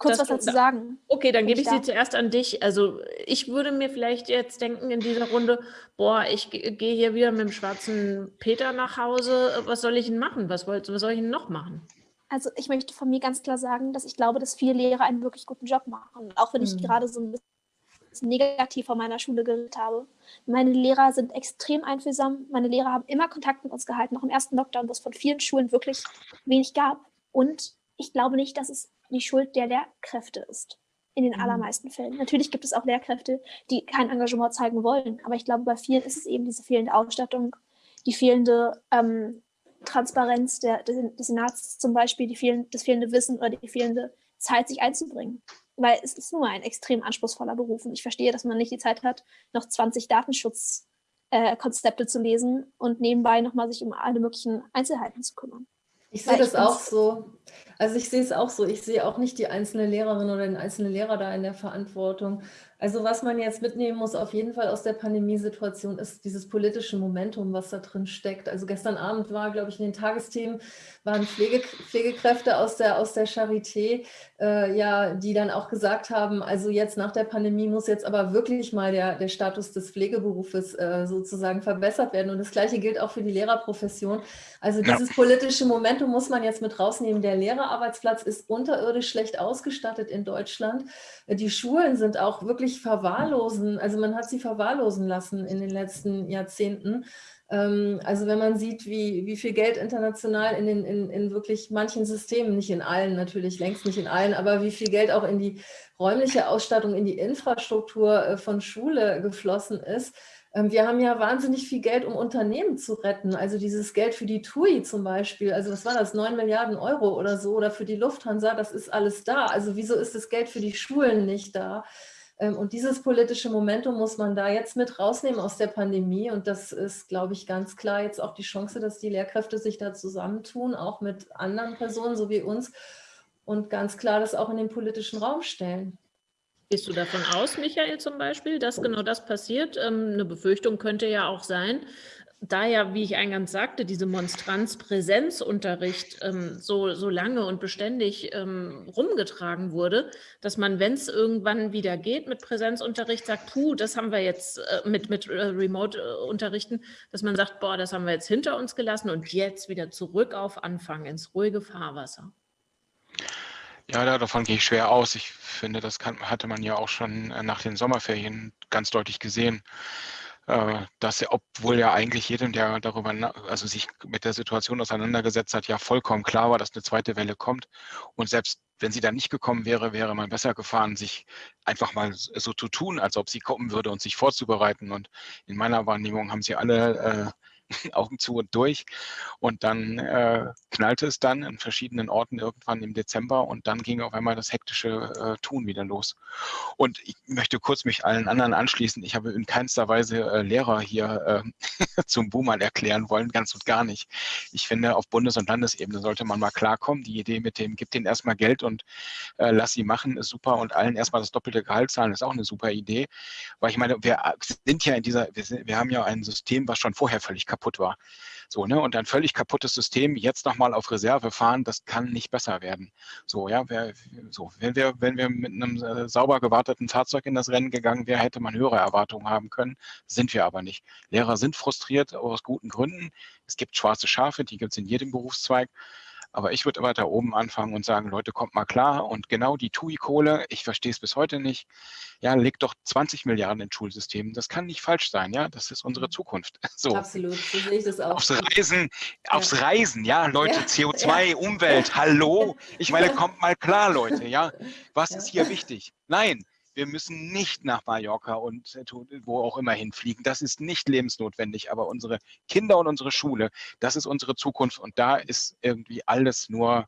kurz was dazu da- sagen. Okay, dann gebe ich ich sie zuerst an dich. Also ich würde mir vielleicht jetzt denken in dieser Runde, boah, ich ge- gehe hier wieder mit dem schwarzen Peter nach Hause. Was soll ich denn machen? Was, wollt, was soll ich denn noch machen? Also ich möchte von mir ganz klar sagen, dass ich glaube, dass viele Lehrer einen wirklich guten Job machen. Auch wenn ich Mhm. gerade so ein bisschen negativ von meiner Schule geredet habe. Meine Lehrer sind extrem einfühlsam. Meine Lehrer haben immer Kontakt mit uns gehalten, auch im ersten Lockdown, wo es von vielen Schulen wirklich wenig gab. Und ich glaube nicht, dass es die Schuld der Lehrkräfte ist. In den Mhm. allermeisten Fällen. Natürlich gibt es auch Lehrkräfte, die kein Engagement zeigen wollen. Aber ich glaube, bei vielen ist es eben diese fehlende Ausstattung, die fehlende ähm, Transparenz der, des, Senats zum Beispiel, die fehlen, das fehlende Wissen oder die fehlende Zeit, sich einzubringen. Weil es ist mal ein extrem anspruchsvoller Beruf. Und ich verstehe, dass man nicht die Zeit hat, noch 20 Datenschutzkonzepte äh, zu lesen und nebenbei nochmal sich um alle möglichen Einzelheiten zu kümmern. Ich sehe das auch so. Also ich sehe es auch so. Ich sehe auch nicht die einzelne Lehrerin oder den einzelnen Lehrer da in der Verantwortung. Also was man jetzt mitnehmen muss, auf jeden Fall aus der Pandemiesituation, ist dieses politische Momentum, was da drin steckt. Also gestern Abend war, glaube ich, in den Tagesthemen waren Pflege, Pflegekräfte aus der, aus der Charité, äh, ja, die dann auch gesagt haben, also jetzt nach der Pandemie muss jetzt aber wirklich mal der, der Status des Pflegeberufes äh, sozusagen verbessert werden. Und das Gleiche gilt auch für die Lehrerprofession. Also Ja. dieses politische Momentum muss man jetzt mit rausnehmen. Der Lehrerarbeitsplatz ist unterirdisch schlecht ausgestattet in Deutschland. Die Schulen sind auch wirklich verwahrlosen, also man hat sie verwahrlosen lassen in den letzten Jahrzehnten. Ähm, Also wenn man sieht, wie, wie viel Geld international in, den, in, in wirklich manchen Systemen, nicht in allen natürlich, längst nicht in allen, aber wie viel Geld auch in die räumliche Ausstattung, in die Infrastruktur äh, von Schule geflossen ist. Ähm, Wir haben ja wahnsinnig viel Geld, um Unternehmen zu retten. Also dieses Geld für die TUI zum Beispiel, also was war das, 9 Milliarden Euro oder so, oder für die Lufthansa, das ist alles da. Also wieso ist das Geld für die Schulen nicht da? Ähm, Und dieses politische Momentum muss man da jetzt mit rausnehmen aus der Pandemie. Und das ist, glaube ich, ganz klar jetzt auch die Chance, dass die Lehrkräfte sich da zusammentun, auch mit anderen Personen, so wie uns, und ganz klar das auch in den politischen Raum stellen. Gehst du davon aus, Michael zum Beispiel, dass genau das passiert? Ähm, eine Befürchtung könnte ja auch sein, da ja, wie ich eingangs sagte, diese Monstranz Präsenzunterricht ähm, so, so lange und beständig ähm, rumgetragen wurde, dass man, wenn es irgendwann wieder geht mit Präsenzunterricht, sagt, puh, das haben wir jetzt äh, mit, mit äh, Remote-Unterrichten, dass man sagt, boah, das haben wir jetzt hinter uns gelassen und jetzt wieder zurück auf Anfang ins ruhige Fahrwasser. Ja, davon gehe ich schwer aus. Ich finde, das kann, hatte man ja auch schon äh, nach den Sommerferien ganz deutlich gesehen dass er, obwohl ja eigentlich jedem, der darüber, also sich mit der Situation auseinandergesetzt hat, ja vollkommen klar war, dass eine zweite Welle kommt. Und selbst wenn sie dann nicht gekommen wäre, wäre man besser gefahren, sich einfach mal so zu tun, als ob sie kommen würde und sich vorzubereiten. Und in meiner Wahrnehmung haben sie alle äh, Augen zu und durch. Und dann äh, knallte es dann in verschiedenen Orten irgendwann im Dezember und dann ging auf einmal das hektische äh, Tun wieder los. Und ich möchte kurz mich allen anderen anschließen. Ich habe in keinster Weise äh, Lehrer hier äh, zum Boomern erklären wollen, ganz und gar nicht. Ich finde, auf Bundes- und Landesebene sollte man mal klarkommen. Die Idee mit dem, gib denen erstmal Geld und äh, lass sie machen, ist super. Und allen erstmal das doppelte Gehalt zahlen, ist auch eine super Idee. Weil ich meine, wir sind ja in dieser, wir, sind, wir haben ja ein System, was schon vorher völlig kaputt kaputt war. So, ne? Und ein völlig kaputtes System jetzt nochmal auf Reserve fahren, das kann nicht besser werden. So, ja, wer, so, wenn wir, wenn wir mit einem äh, sauber gewarteten Fahrzeug in das Rennen gegangen wären, hätte man höhere Erwartungen haben können. Sind wir aber nicht. Lehrer sind frustriert aus guten Gründen. Es gibt schwarze Schafe, die gibt es in jedem Berufszweig. Aber ich würde weiter oben anfangen und sagen, Leute, kommt mal klar. Und genau die TUI-Kohle, ich verstehe es bis heute nicht, ja, legt doch 20 Milliarden in Schulsystemen. Das kann nicht falsch sein, ja. Das ist unsere mhm. Zukunft. So. Absolut, so sehe ich das auch. Aufs Reisen, ja. aufs Reisen, ja, Leute, ja. CO2, ja. Umwelt, hallo. Ich meine, kommt mal klar, Leute, ja. Was ist hier wichtig? Nein, wir müssen nicht nach Mallorca und äh, wo auch immer hinfliegen. Das ist nicht lebensnotwendig. Aber unsere Kinder und unsere Schule, das ist unsere Zukunft. Und da ist irgendwie alles nur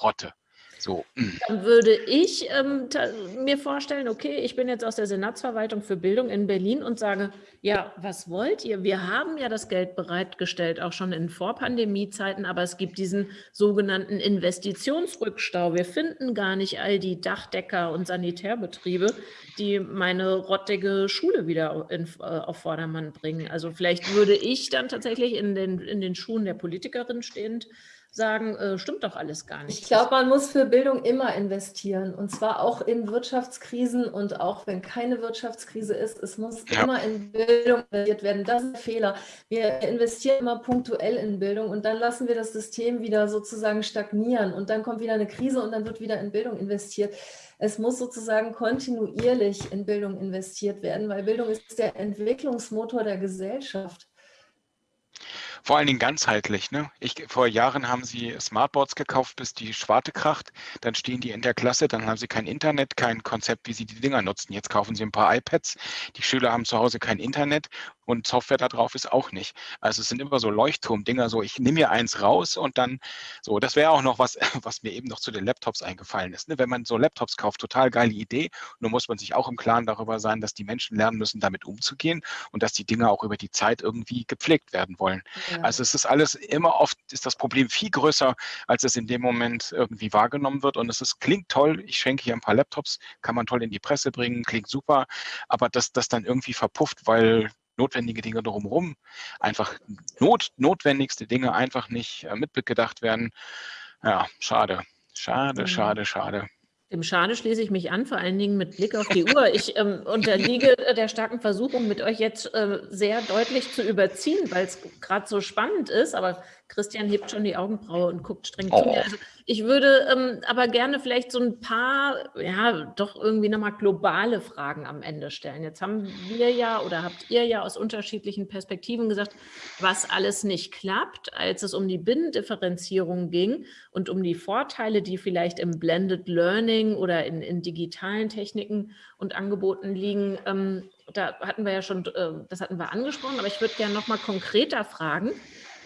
Rotte. So. Dann würde ich ähm, mir vorstellen, okay, ich bin jetzt aus der Senatsverwaltung für Bildung in Berlin und sage, ja, was wollt ihr? Wir haben ja das Geld bereitgestellt, auch schon in Vorpandemiezeiten, aber es gibt diesen sogenannten Investitionsrückstau. Wir finden gar nicht all die Dachdecker und Sanitärbetriebe, die meine rottige Schule wieder in, äh, auf Vordermann bringen. Also vielleicht würde ich dann tatsächlich in den, in den Schuhen der Politikerin stehend sagen, äh, stimmt doch alles gar nicht. Ich glaube, man muss für Bildung immer investieren und zwar auch in Wirtschaftskrisen und auch wenn keine Wirtschaftskrise ist, es muss ja. immer in Bildung investiert werden. Das ist ein Fehler. Wir investieren immer punktuell in Bildung und dann lassen wir das System wieder sozusagen stagnieren und dann kommt wieder eine Krise und dann wird wieder in Bildung investiert. Es muss sozusagen kontinuierlich in Bildung investiert werden, weil Bildung ist der Entwicklungsmotor der Gesellschaft. Vor allen Dingen ganzheitlich. Ne? Ich, vor Jahren haben sie Smartboards gekauft, bis die Schwarte kracht. Dann stehen die in der Klasse, dann haben sie kein Internet, kein Konzept, wie sie die Dinger nutzen. Jetzt kaufen sie ein paar iPads. Die Schüler haben zu Hause kein Internet und Software da drauf ist auch nicht. Also es sind immer so Leuchtturmdinger, so ich nehme mir eins raus und dann so, das wäre auch noch was, was mir eben noch zu den Laptops eingefallen ist. Ne? Wenn man so Laptops kauft, total geile Idee. Nur muss man sich auch im Klaren darüber sein, dass die Menschen lernen müssen, damit umzugehen und dass die Dinge auch über die Zeit irgendwie gepflegt werden wollen. Ja. Also es ist alles immer oft, ist das Problem viel größer, als es in dem Moment irgendwie wahrgenommen wird. Und es ist, klingt toll, ich schenke hier ein paar Laptops, kann man toll in die Presse bringen, klingt super, aber dass das dann irgendwie verpufft, weil notwendige Dinge drumherum, einfach not, notwendigste Dinge einfach nicht äh, mitgedacht werden. Ja, schade. Schade, mhm. schade, schade. Dem Schade schließe ich mich an, vor allen Dingen mit Blick auf die Uhr. Ich ähm, unterliege der starken Versuchung, mit euch jetzt äh, sehr deutlich zu überziehen, weil es gerade so spannend ist. Aber Christian hebt schon die Augenbraue und guckt streng oh. zu mir. Also ich würde ähm, aber gerne vielleicht so ein paar, ja, doch irgendwie nochmal globale Fragen am Ende stellen. Jetzt haben wir ja oder habt ihr ja aus unterschiedlichen Perspektiven gesagt, was alles nicht klappt, als es um die Binnendifferenzierung ging und um die Vorteile, die vielleicht im Blended Learning oder in, in digitalen Techniken und Angeboten liegen. Ähm, da hatten wir ja schon, äh, das hatten wir angesprochen, aber ich würde gerne nochmal konkreter fragen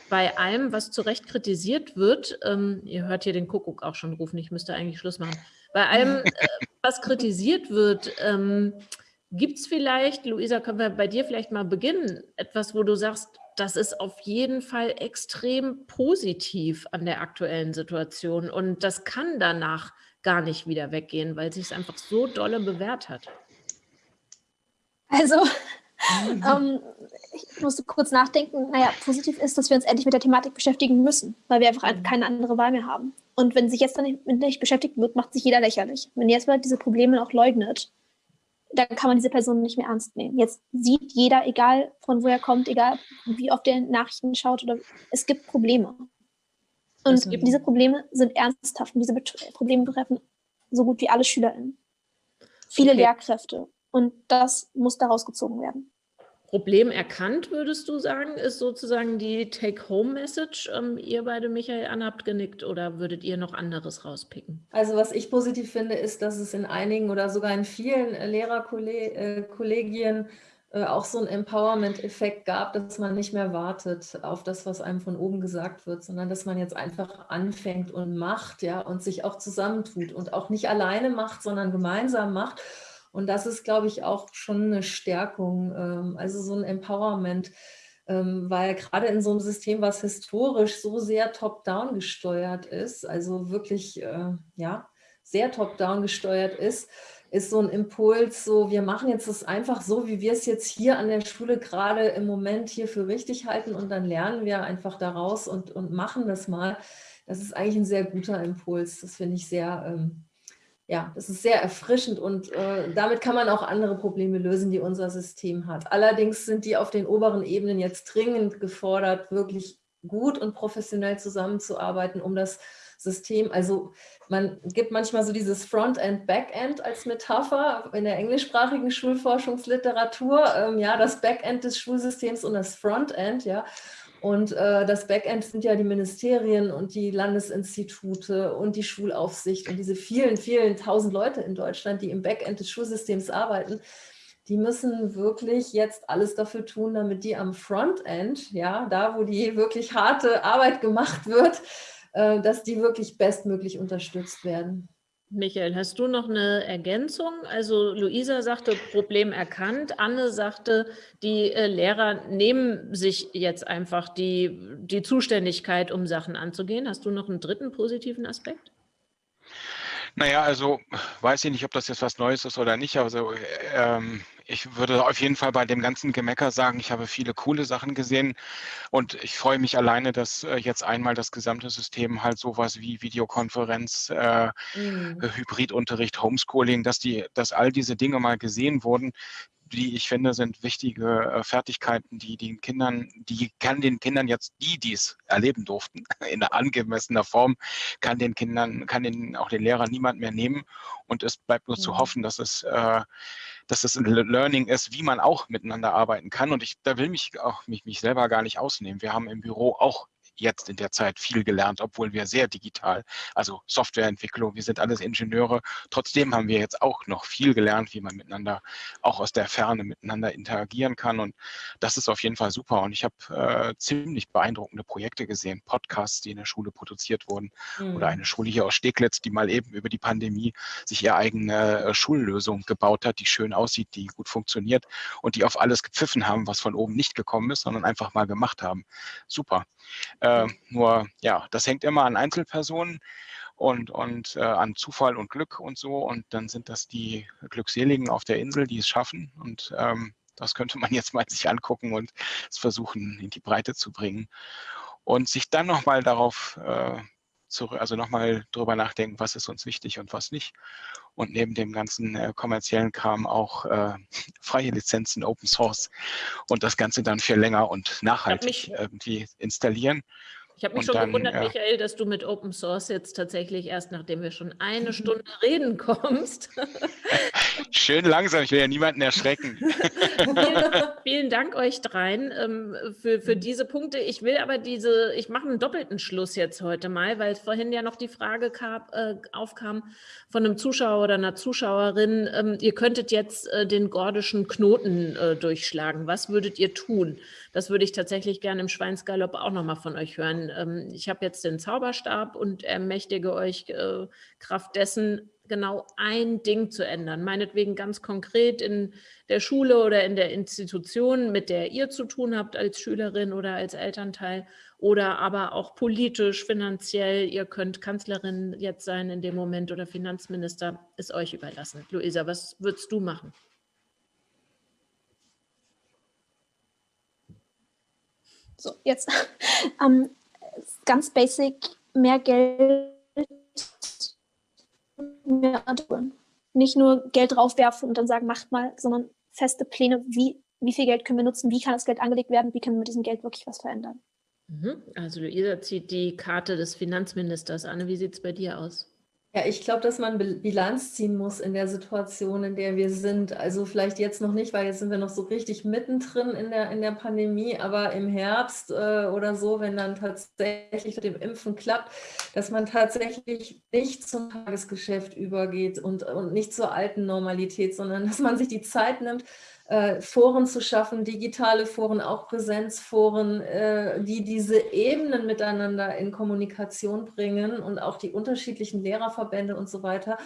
bei allem, was zu Recht kritisiert wird, ähm, ihr hört hier den Kuckuck auch schon rufen, ich müsste eigentlich Schluss machen, bei allem, äh, was kritisiert wird, ähm, gibt es vielleicht, Luisa, können wir bei dir vielleicht mal beginnen, etwas, wo du sagst, das ist auf jeden Fall extrem positiv an der aktuellen Situation und das kann danach gar nicht wieder weggehen, weil sich es einfach so dolle bewährt hat. Also ähm, ich musste kurz nachdenken, naja, positiv ist, dass wir uns endlich mit der Thematik beschäftigen müssen, weil wir einfach mhm. keine andere Wahl mehr haben. Und wenn sich jetzt dann nicht, beschäftigt wird, macht sich jeder lächerlich. Wenn jetzt mal diese Probleme auch leugnet, dann kann man diese Person nicht mehr ernst nehmen. Jetzt sieht jeder, egal von wo er kommt, egal wie oft er Nachrichten schaut, oder es gibt Probleme. Und mhm. diese Probleme sind ernsthaft und diese Probleme betreffen so gut wie alle SchülerInnen. Viele okay. Lehrkräfte. Und das muss daraus gezogen werden. Problem erkannt, würdest du sagen, ist sozusagen die Take-Home-Message. Ähm, ihr beide, Michael, Anna, habt genickt oder würdet ihr noch anderes rauspicken? Also was ich positiv finde, ist, dass es in einigen oder sogar in vielen Lehrerkollegien äh, auch so einen Empowerment-Effekt gab, dass man nicht mehr wartet auf das, was einem von oben gesagt wird, sondern dass man jetzt einfach anfängt und macht, ja, und sich auch zusammentut und auch nicht alleine macht, sondern gemeinsam macht und das ist, glaube ich, auch schon eine Stärkung, ähm, also so ein Empowerment, ähm, weil gerade in so einem System, was historisch so sehr top-down gesteuert ist, also wirklich, äh, ja, sehr top-down gesteuert ist, ist so ein Impuls, so wir machen jetzt das einfach so, wie wir es jetzt hier an der Schule gerade im Moment hier für richtig halten und dann lernen wir einfach daraus und, und machen das mal. Das ist eigentlich ein sehr guter Impuls. Das finde ich sehr, ähm, ja, das ist sehr erfrischend und äh, damit kann man auch andere Probleme lösen, die unser System hat. Allerdings sind die auf den oberen Ebenen jetzt dringend gefordert, wirklich gut und professionell zusammenzuarbeiten, um das System, also man gibt manchmal so dieses Frontend, Backend als Metapher in der englischsprachigen Schulforschungsliteratur, ähm, ja, das Backend des Schulsystems und das Frontend, ja, und äh, das Backend sind ja die Ministerien und die Landesinstitute und die Schulaufsicht und diese vielen, vielen tausend Leute in Deutschland, die im Backend des Schulsystems arbeiten, die müssen wirklich jetzt alles dafür tun, damit die am Frontend, ja, da wo die wirklich harte Arbeit gemacht wird, äh, dass die wirklich bestmöglich unterstützt werden. Michael, hast du noch eine Ergänzung? Also Luisa sagte, Problem erkannt. Anne sagte, die äh, Lehrer nehmen sich jetzt einfach die, die Zuständigkeit, um Sachen anzugehen. Hast du noch einen dritten positiven Aspekt? Naja, also weiß ich nicht, ob das jetzt was Neues ist oder nicht. Also ähm, ich würde auf jeden Fall bei dem ganzen Gemecker sagen, ich habe viele coole Sachen gesehen und ich freue mich alleine, dass äh, jetzt einmal das gesamte System halt sowas wie Videokonferenz, äh, mhm. Hybridunterricht, Homeschooling, dass die, dass all diese Dinge mal gesehen wurden, die ich finde, sind wichtige äh, Fertigkeiten, die den Kindern, die kann den Kindern jetzt, die dies erleben durften, in angemessener Form, kann den Kindern, kann den auch den Lehrern niemand mehr nehmen. Und es bleibt nur mhm. zu hoffen, dass es, äh, dass es ein Learning ist, wie man auch miteinander arbeiten kann. Und ich, da will mich auch mich, mich selber gar nicht ausnehmen. Wir haben im Büro auch jetzt in der Zeit viel gelernt, obwohl wir sehr digital, also Softwareentwicklung, wir sind alles Ingenieure. Trotzdem haben wir jetzt auch noch viel gelernt, wie man miteinander auch aus der Ferne miteinander interagieren kann. Und das ist auf jeden Fall super. Und ich habe äh, ziemlich beeindruckende Projekte gesehen, Podcasts, die in der Schule produziert wurden mhm. oder eine Schule hier aus Steglitz, die mal eben über die Pandemie sich ihre eigene äh, Schullösung gebaut hat, die schön aussieht, die gut funktioniert und die auf alles gepfiffen haben, was von oben nicht gekommen ist, sondern einfach mal gemacht haben. Super. Äh, nur, ja, das hängt immer an Einzelpersonen und, und äh, an Zufall und Glück und so. Und dann sind das die Glückseligen auf der Insel, die es schaffen. Und ähm, das könnte man jetzt mal sich angucken und es versuchen, in die Breite zu bringen. Und sich dann nochmal darauf äh, zurück, also nochmal drüber nachdenken, was ist uns wichtig und was nicht. Und neben dem ganzen äh, kommerziellen Kram auch äh, freie Lizenzen, Open Source und das Ganze dann viel länger und nachhaltig irgendwie installieren. Ich habe mich schon dann, gewundert, ja. Michael, dass du mit Open Source jetzt tatsächlich erst, nachdem wir schon eine Stunde reden kommst. Schön langsam, ich will ja niemanden erschrecken. vielen, Dank euch dreien ähm, für, für diese Punkte. Ich will aber diese, ich mache einen doppelten Schluss jetzt heute mal, weil vorhin ja noch die Frage kam, äh, aufkam von einem Zuschauer oder einer Zuschauerin, ähm, ihr könntet jetzt äh, den gordischen Knoten äh, durchschlagen. Was würdet ihr tun? Das würde ich tatsächlich gerne im Schweinsgalopp auch nochmal von euch hören. Ähm, ich habe jetzt den Zauberstab und ermächtige euch äh, Kraft dessen, genau ein Ding zu ändern. Meinetwegen ganz konkret in der Schule oder in der Institution, mit der ihr zu tun habt als Schülerin oder als Elternteil oder aber auch politisch, finanziell. Ihr könnt Kanzlerin jetzt sein in dem Moment oder Finanzminister, ist euch überlassen. Luisa, was würdest du machen? So, jetzt ähm, ganz basic, mehr Geld, mehr tun. Nicht nur Geld draufwerfen und dann sagen, macht mal, sondern feste Pläne, wie, wie viel Geld können wir nutzen, wie kann das Geld angelegt werden, wie können wir mit diesem Geld wirklich was verändern. Mhm. Also Luisa zieht die Karte des Finanzministers. Anne, wie sieht es bei dir aus? Ja, ich glaube, dass man Bilanz ziehen muss in der Situation, in der wir sind. Also vielleicht jetzt noch nicht, weil jetzt sind wir noch so richtig mittendrin in der, in der Pandemie, aber im Herbst äh, oder so, wenn dann tatsächlich mit dem Impfen klappt, dass man tatsächlich nicht zum Tagesgeschäft übergeht und, und nicht zur alten Normalität, sondern dass man sich die Zeit nimmt, äh, Foren zu schaffen, digitale Foren, auch Präsenzforen, äh, die diese Ebenen miteinander in Kommunikation bringen und auch die unterschiedlichen Lehrerverbände und so weiter,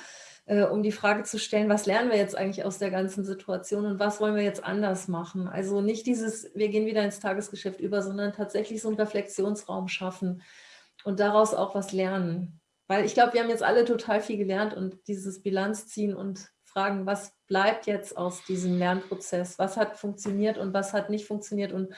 äh, um die Frage zu stellen, was lernen wir jetzt eigentlich aus der ganzen Situation und was wollen wir jetzt anders machen? Also nicht dieses, wir gehen wieder ins Tagesgeschäft über, sondern tatsächlich so einen Reflexionsraum schaffen und daraus auch was lernen. Weil ich glaube, wir haben jetzt alle total viel gelernt und dieses Bilanz ziehen und fragen, was bleibt jetzt aus diesem Lernprozess? Was hat funktioniert und was hat nicht funktioniert? Und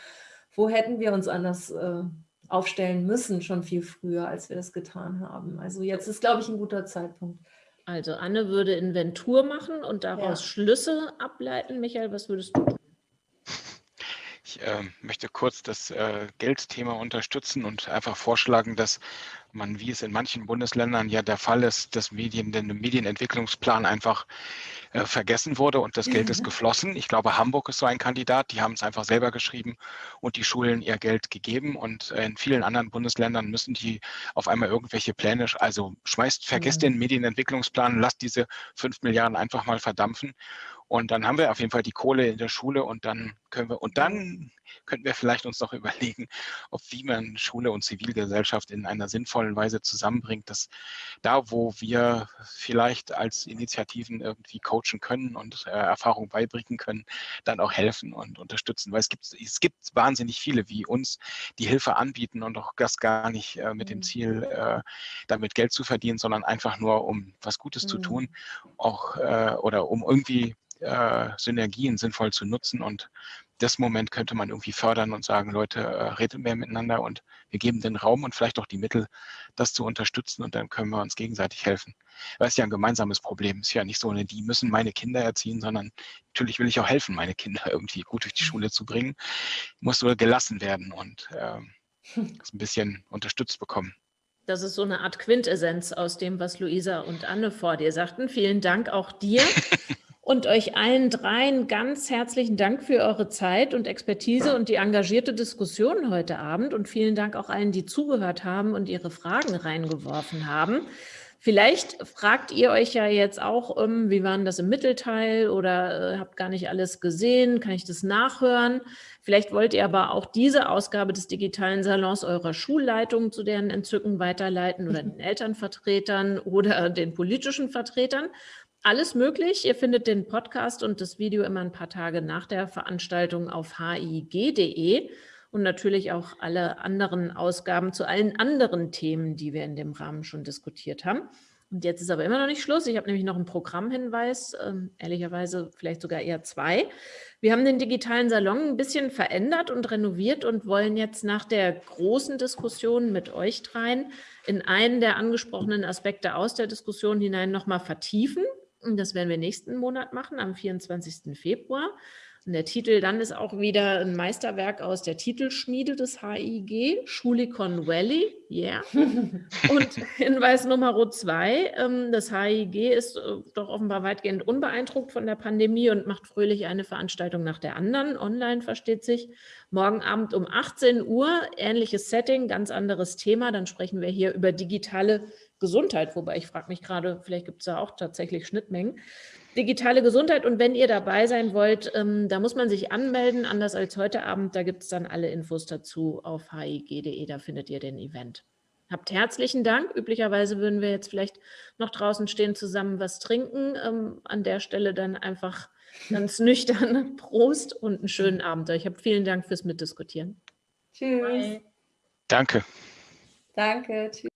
wo hätten wir uns anders äh, aufstellen müssen, schon viel früher, als wir das getan haben? Also jetzt ist, glaube ich, ein guter Zeitpunkt. Also Anne würde Inventur machen und daraus ja. Schlüsse ableiten. Michael, was würdest du tun? Ich äh, möchte kurz das äh, Geldthema unterstützen und einfach vorschlagen, dass man, wie es in manchen Bundesländern ja der Fall ist, das Medien, der Medienentwicklungsplan einfach äh, vergessen wurde und das Geld ist mhm. geflossen. Ich glaube, Hamburg ist so ein Kandidat, die haben es einfach selber geschrieben und die Schulen ihr Geld gegeben und äh, in vielen anderen Bundesländern müssen die auf einmal irgendwelche Pläne, also schmeißt, vergesst mhm. den Medienentwicklungsplan, lasst diese fünf Milliarden einfach mal verdampfen und dann haben wir auf jeden Fall die Kohle in der Schule und dann können wir, und dann könnten wir vielleicht uns noch überlegen, ob wie man Schule und Zivilgesellschaft in einer sinnvollen Weise zusammenbringt, dass da, wo wir vielleicht als Initiativen irgendwie coachen können und äh, Erfahrung beibringen können, dann auch helfen und unterstützen. Weil es gibt, es gibt wahnsinnig viele wie uns, die Hilfe anbieten und auch das gar nicht äh, mit dem mhm. Ziel, äh, damit Geld zu verdienen, sondern einfach nur, um was Gutes mhm. zu tun, auch äh, oder um irgendwie äh, Synergien sinnvoll zu nutzen und das Moment könnte man irgendwie fördern und sagen, Leute, äh, redet mehr miteinander und wir geben den Raum und vielleicht auch die Mittel, das zu unterstützen und dann können wir uns gegenseitig helfen. Weil es ja ein gemeinsames Problem ist ja nicht so, die müssen meine Kinder erziehen, sondern natürlich will ich auch helfen, meine Kinder irgendwie gut durch die Schule zu bringen. Muss nur gelassen werden und äh, ein bisschen unterstützt bekommen. Das ist so eine Art Quintessenz aus dem, was Luisa und Anne vor dir sagten. Vielen Dank auch dir. Und euch allen dreien ganz herzlichen Dank für eure Zeit und Expertise und die engagierte Diskussion heute Abend. Und vielen Dank auch allen, die zugehört haben und ihre Fragen reingeworfen haben. Vielleicht fragt ihr euch ja jetzt auch, ähm, wie war das im Mittelteil oder äh, habt gar nicht alles gesehen, kann ich das nachhören? Vielleicht wollt ihr aber auch diese Ausgabe des digitalen Salons eurer Schulleitung zu deren Entzücken weiterleiten oder den Elternvertretern oder den politischen Vertretern alles möglich. Ihr findet den Podcast und das Video immer ein paar Tage nach der Veranstaltung auf hig.de und natürlich auch alle anderen Ausgaben zu allen anderen Themen, die wir in dem Rahmen schon diskutiert haben. Und jetzt ist aber immer noch nicht Schluss. Ich habe nämlich noch einen Programmhinweis, äh, ehrlicherweise vielleicht sogar eher zwei. Wir haben den digitalen Salon ein bisschen verändert und renoviert und wollen jetzt nach der großen Diskussion mit euch dreien in einen der angesprochenen Aspekte aus der Diskussion hinein nochmal vertiefen das werden wir nächsten Monat machen, am 24. Februar. Und der Titel dann ist auch wieder ein Meisterwerk aus der Titelschmiede des HIG, Schulikon Valley. Yeah. Und Hinweis Nummer zwei, ähm, das HIG ist äh, doch offenbar weitgehend unbeeindruckt von der Pandemie und macht fröhlich eine Veranstaltung nach der anderen. Online versteht sich. Morgen Abend um 18 Uhr, ähnliches Setting, ganz anderes Thema. Dann sprechen wir hier über digitale Gesundheit, wobei ich frage mich gerade, vielleicht gibt es da auch tatsächlich Schnittmengen. Digitale Gesundheit und wenn ihr dabei sein wollt, ähm, da muss man sich anmelden, anders als heute Abend. Da gibt es dann alle Infos dazu auf hig.de, da findet ihr den Event. Habt herzlichen Dank. Üblicherweise würden wir jetzt vielleicht noch draußen stehen, zusammen was trinken. Ähm, an der Stelle dann einfach ganz nüchtern Prost und einen schönen Abend euch. Habt vielen Dank fürs Mitdiskutieren. Tschüss. Bye. Danke. Danke. Tschüss.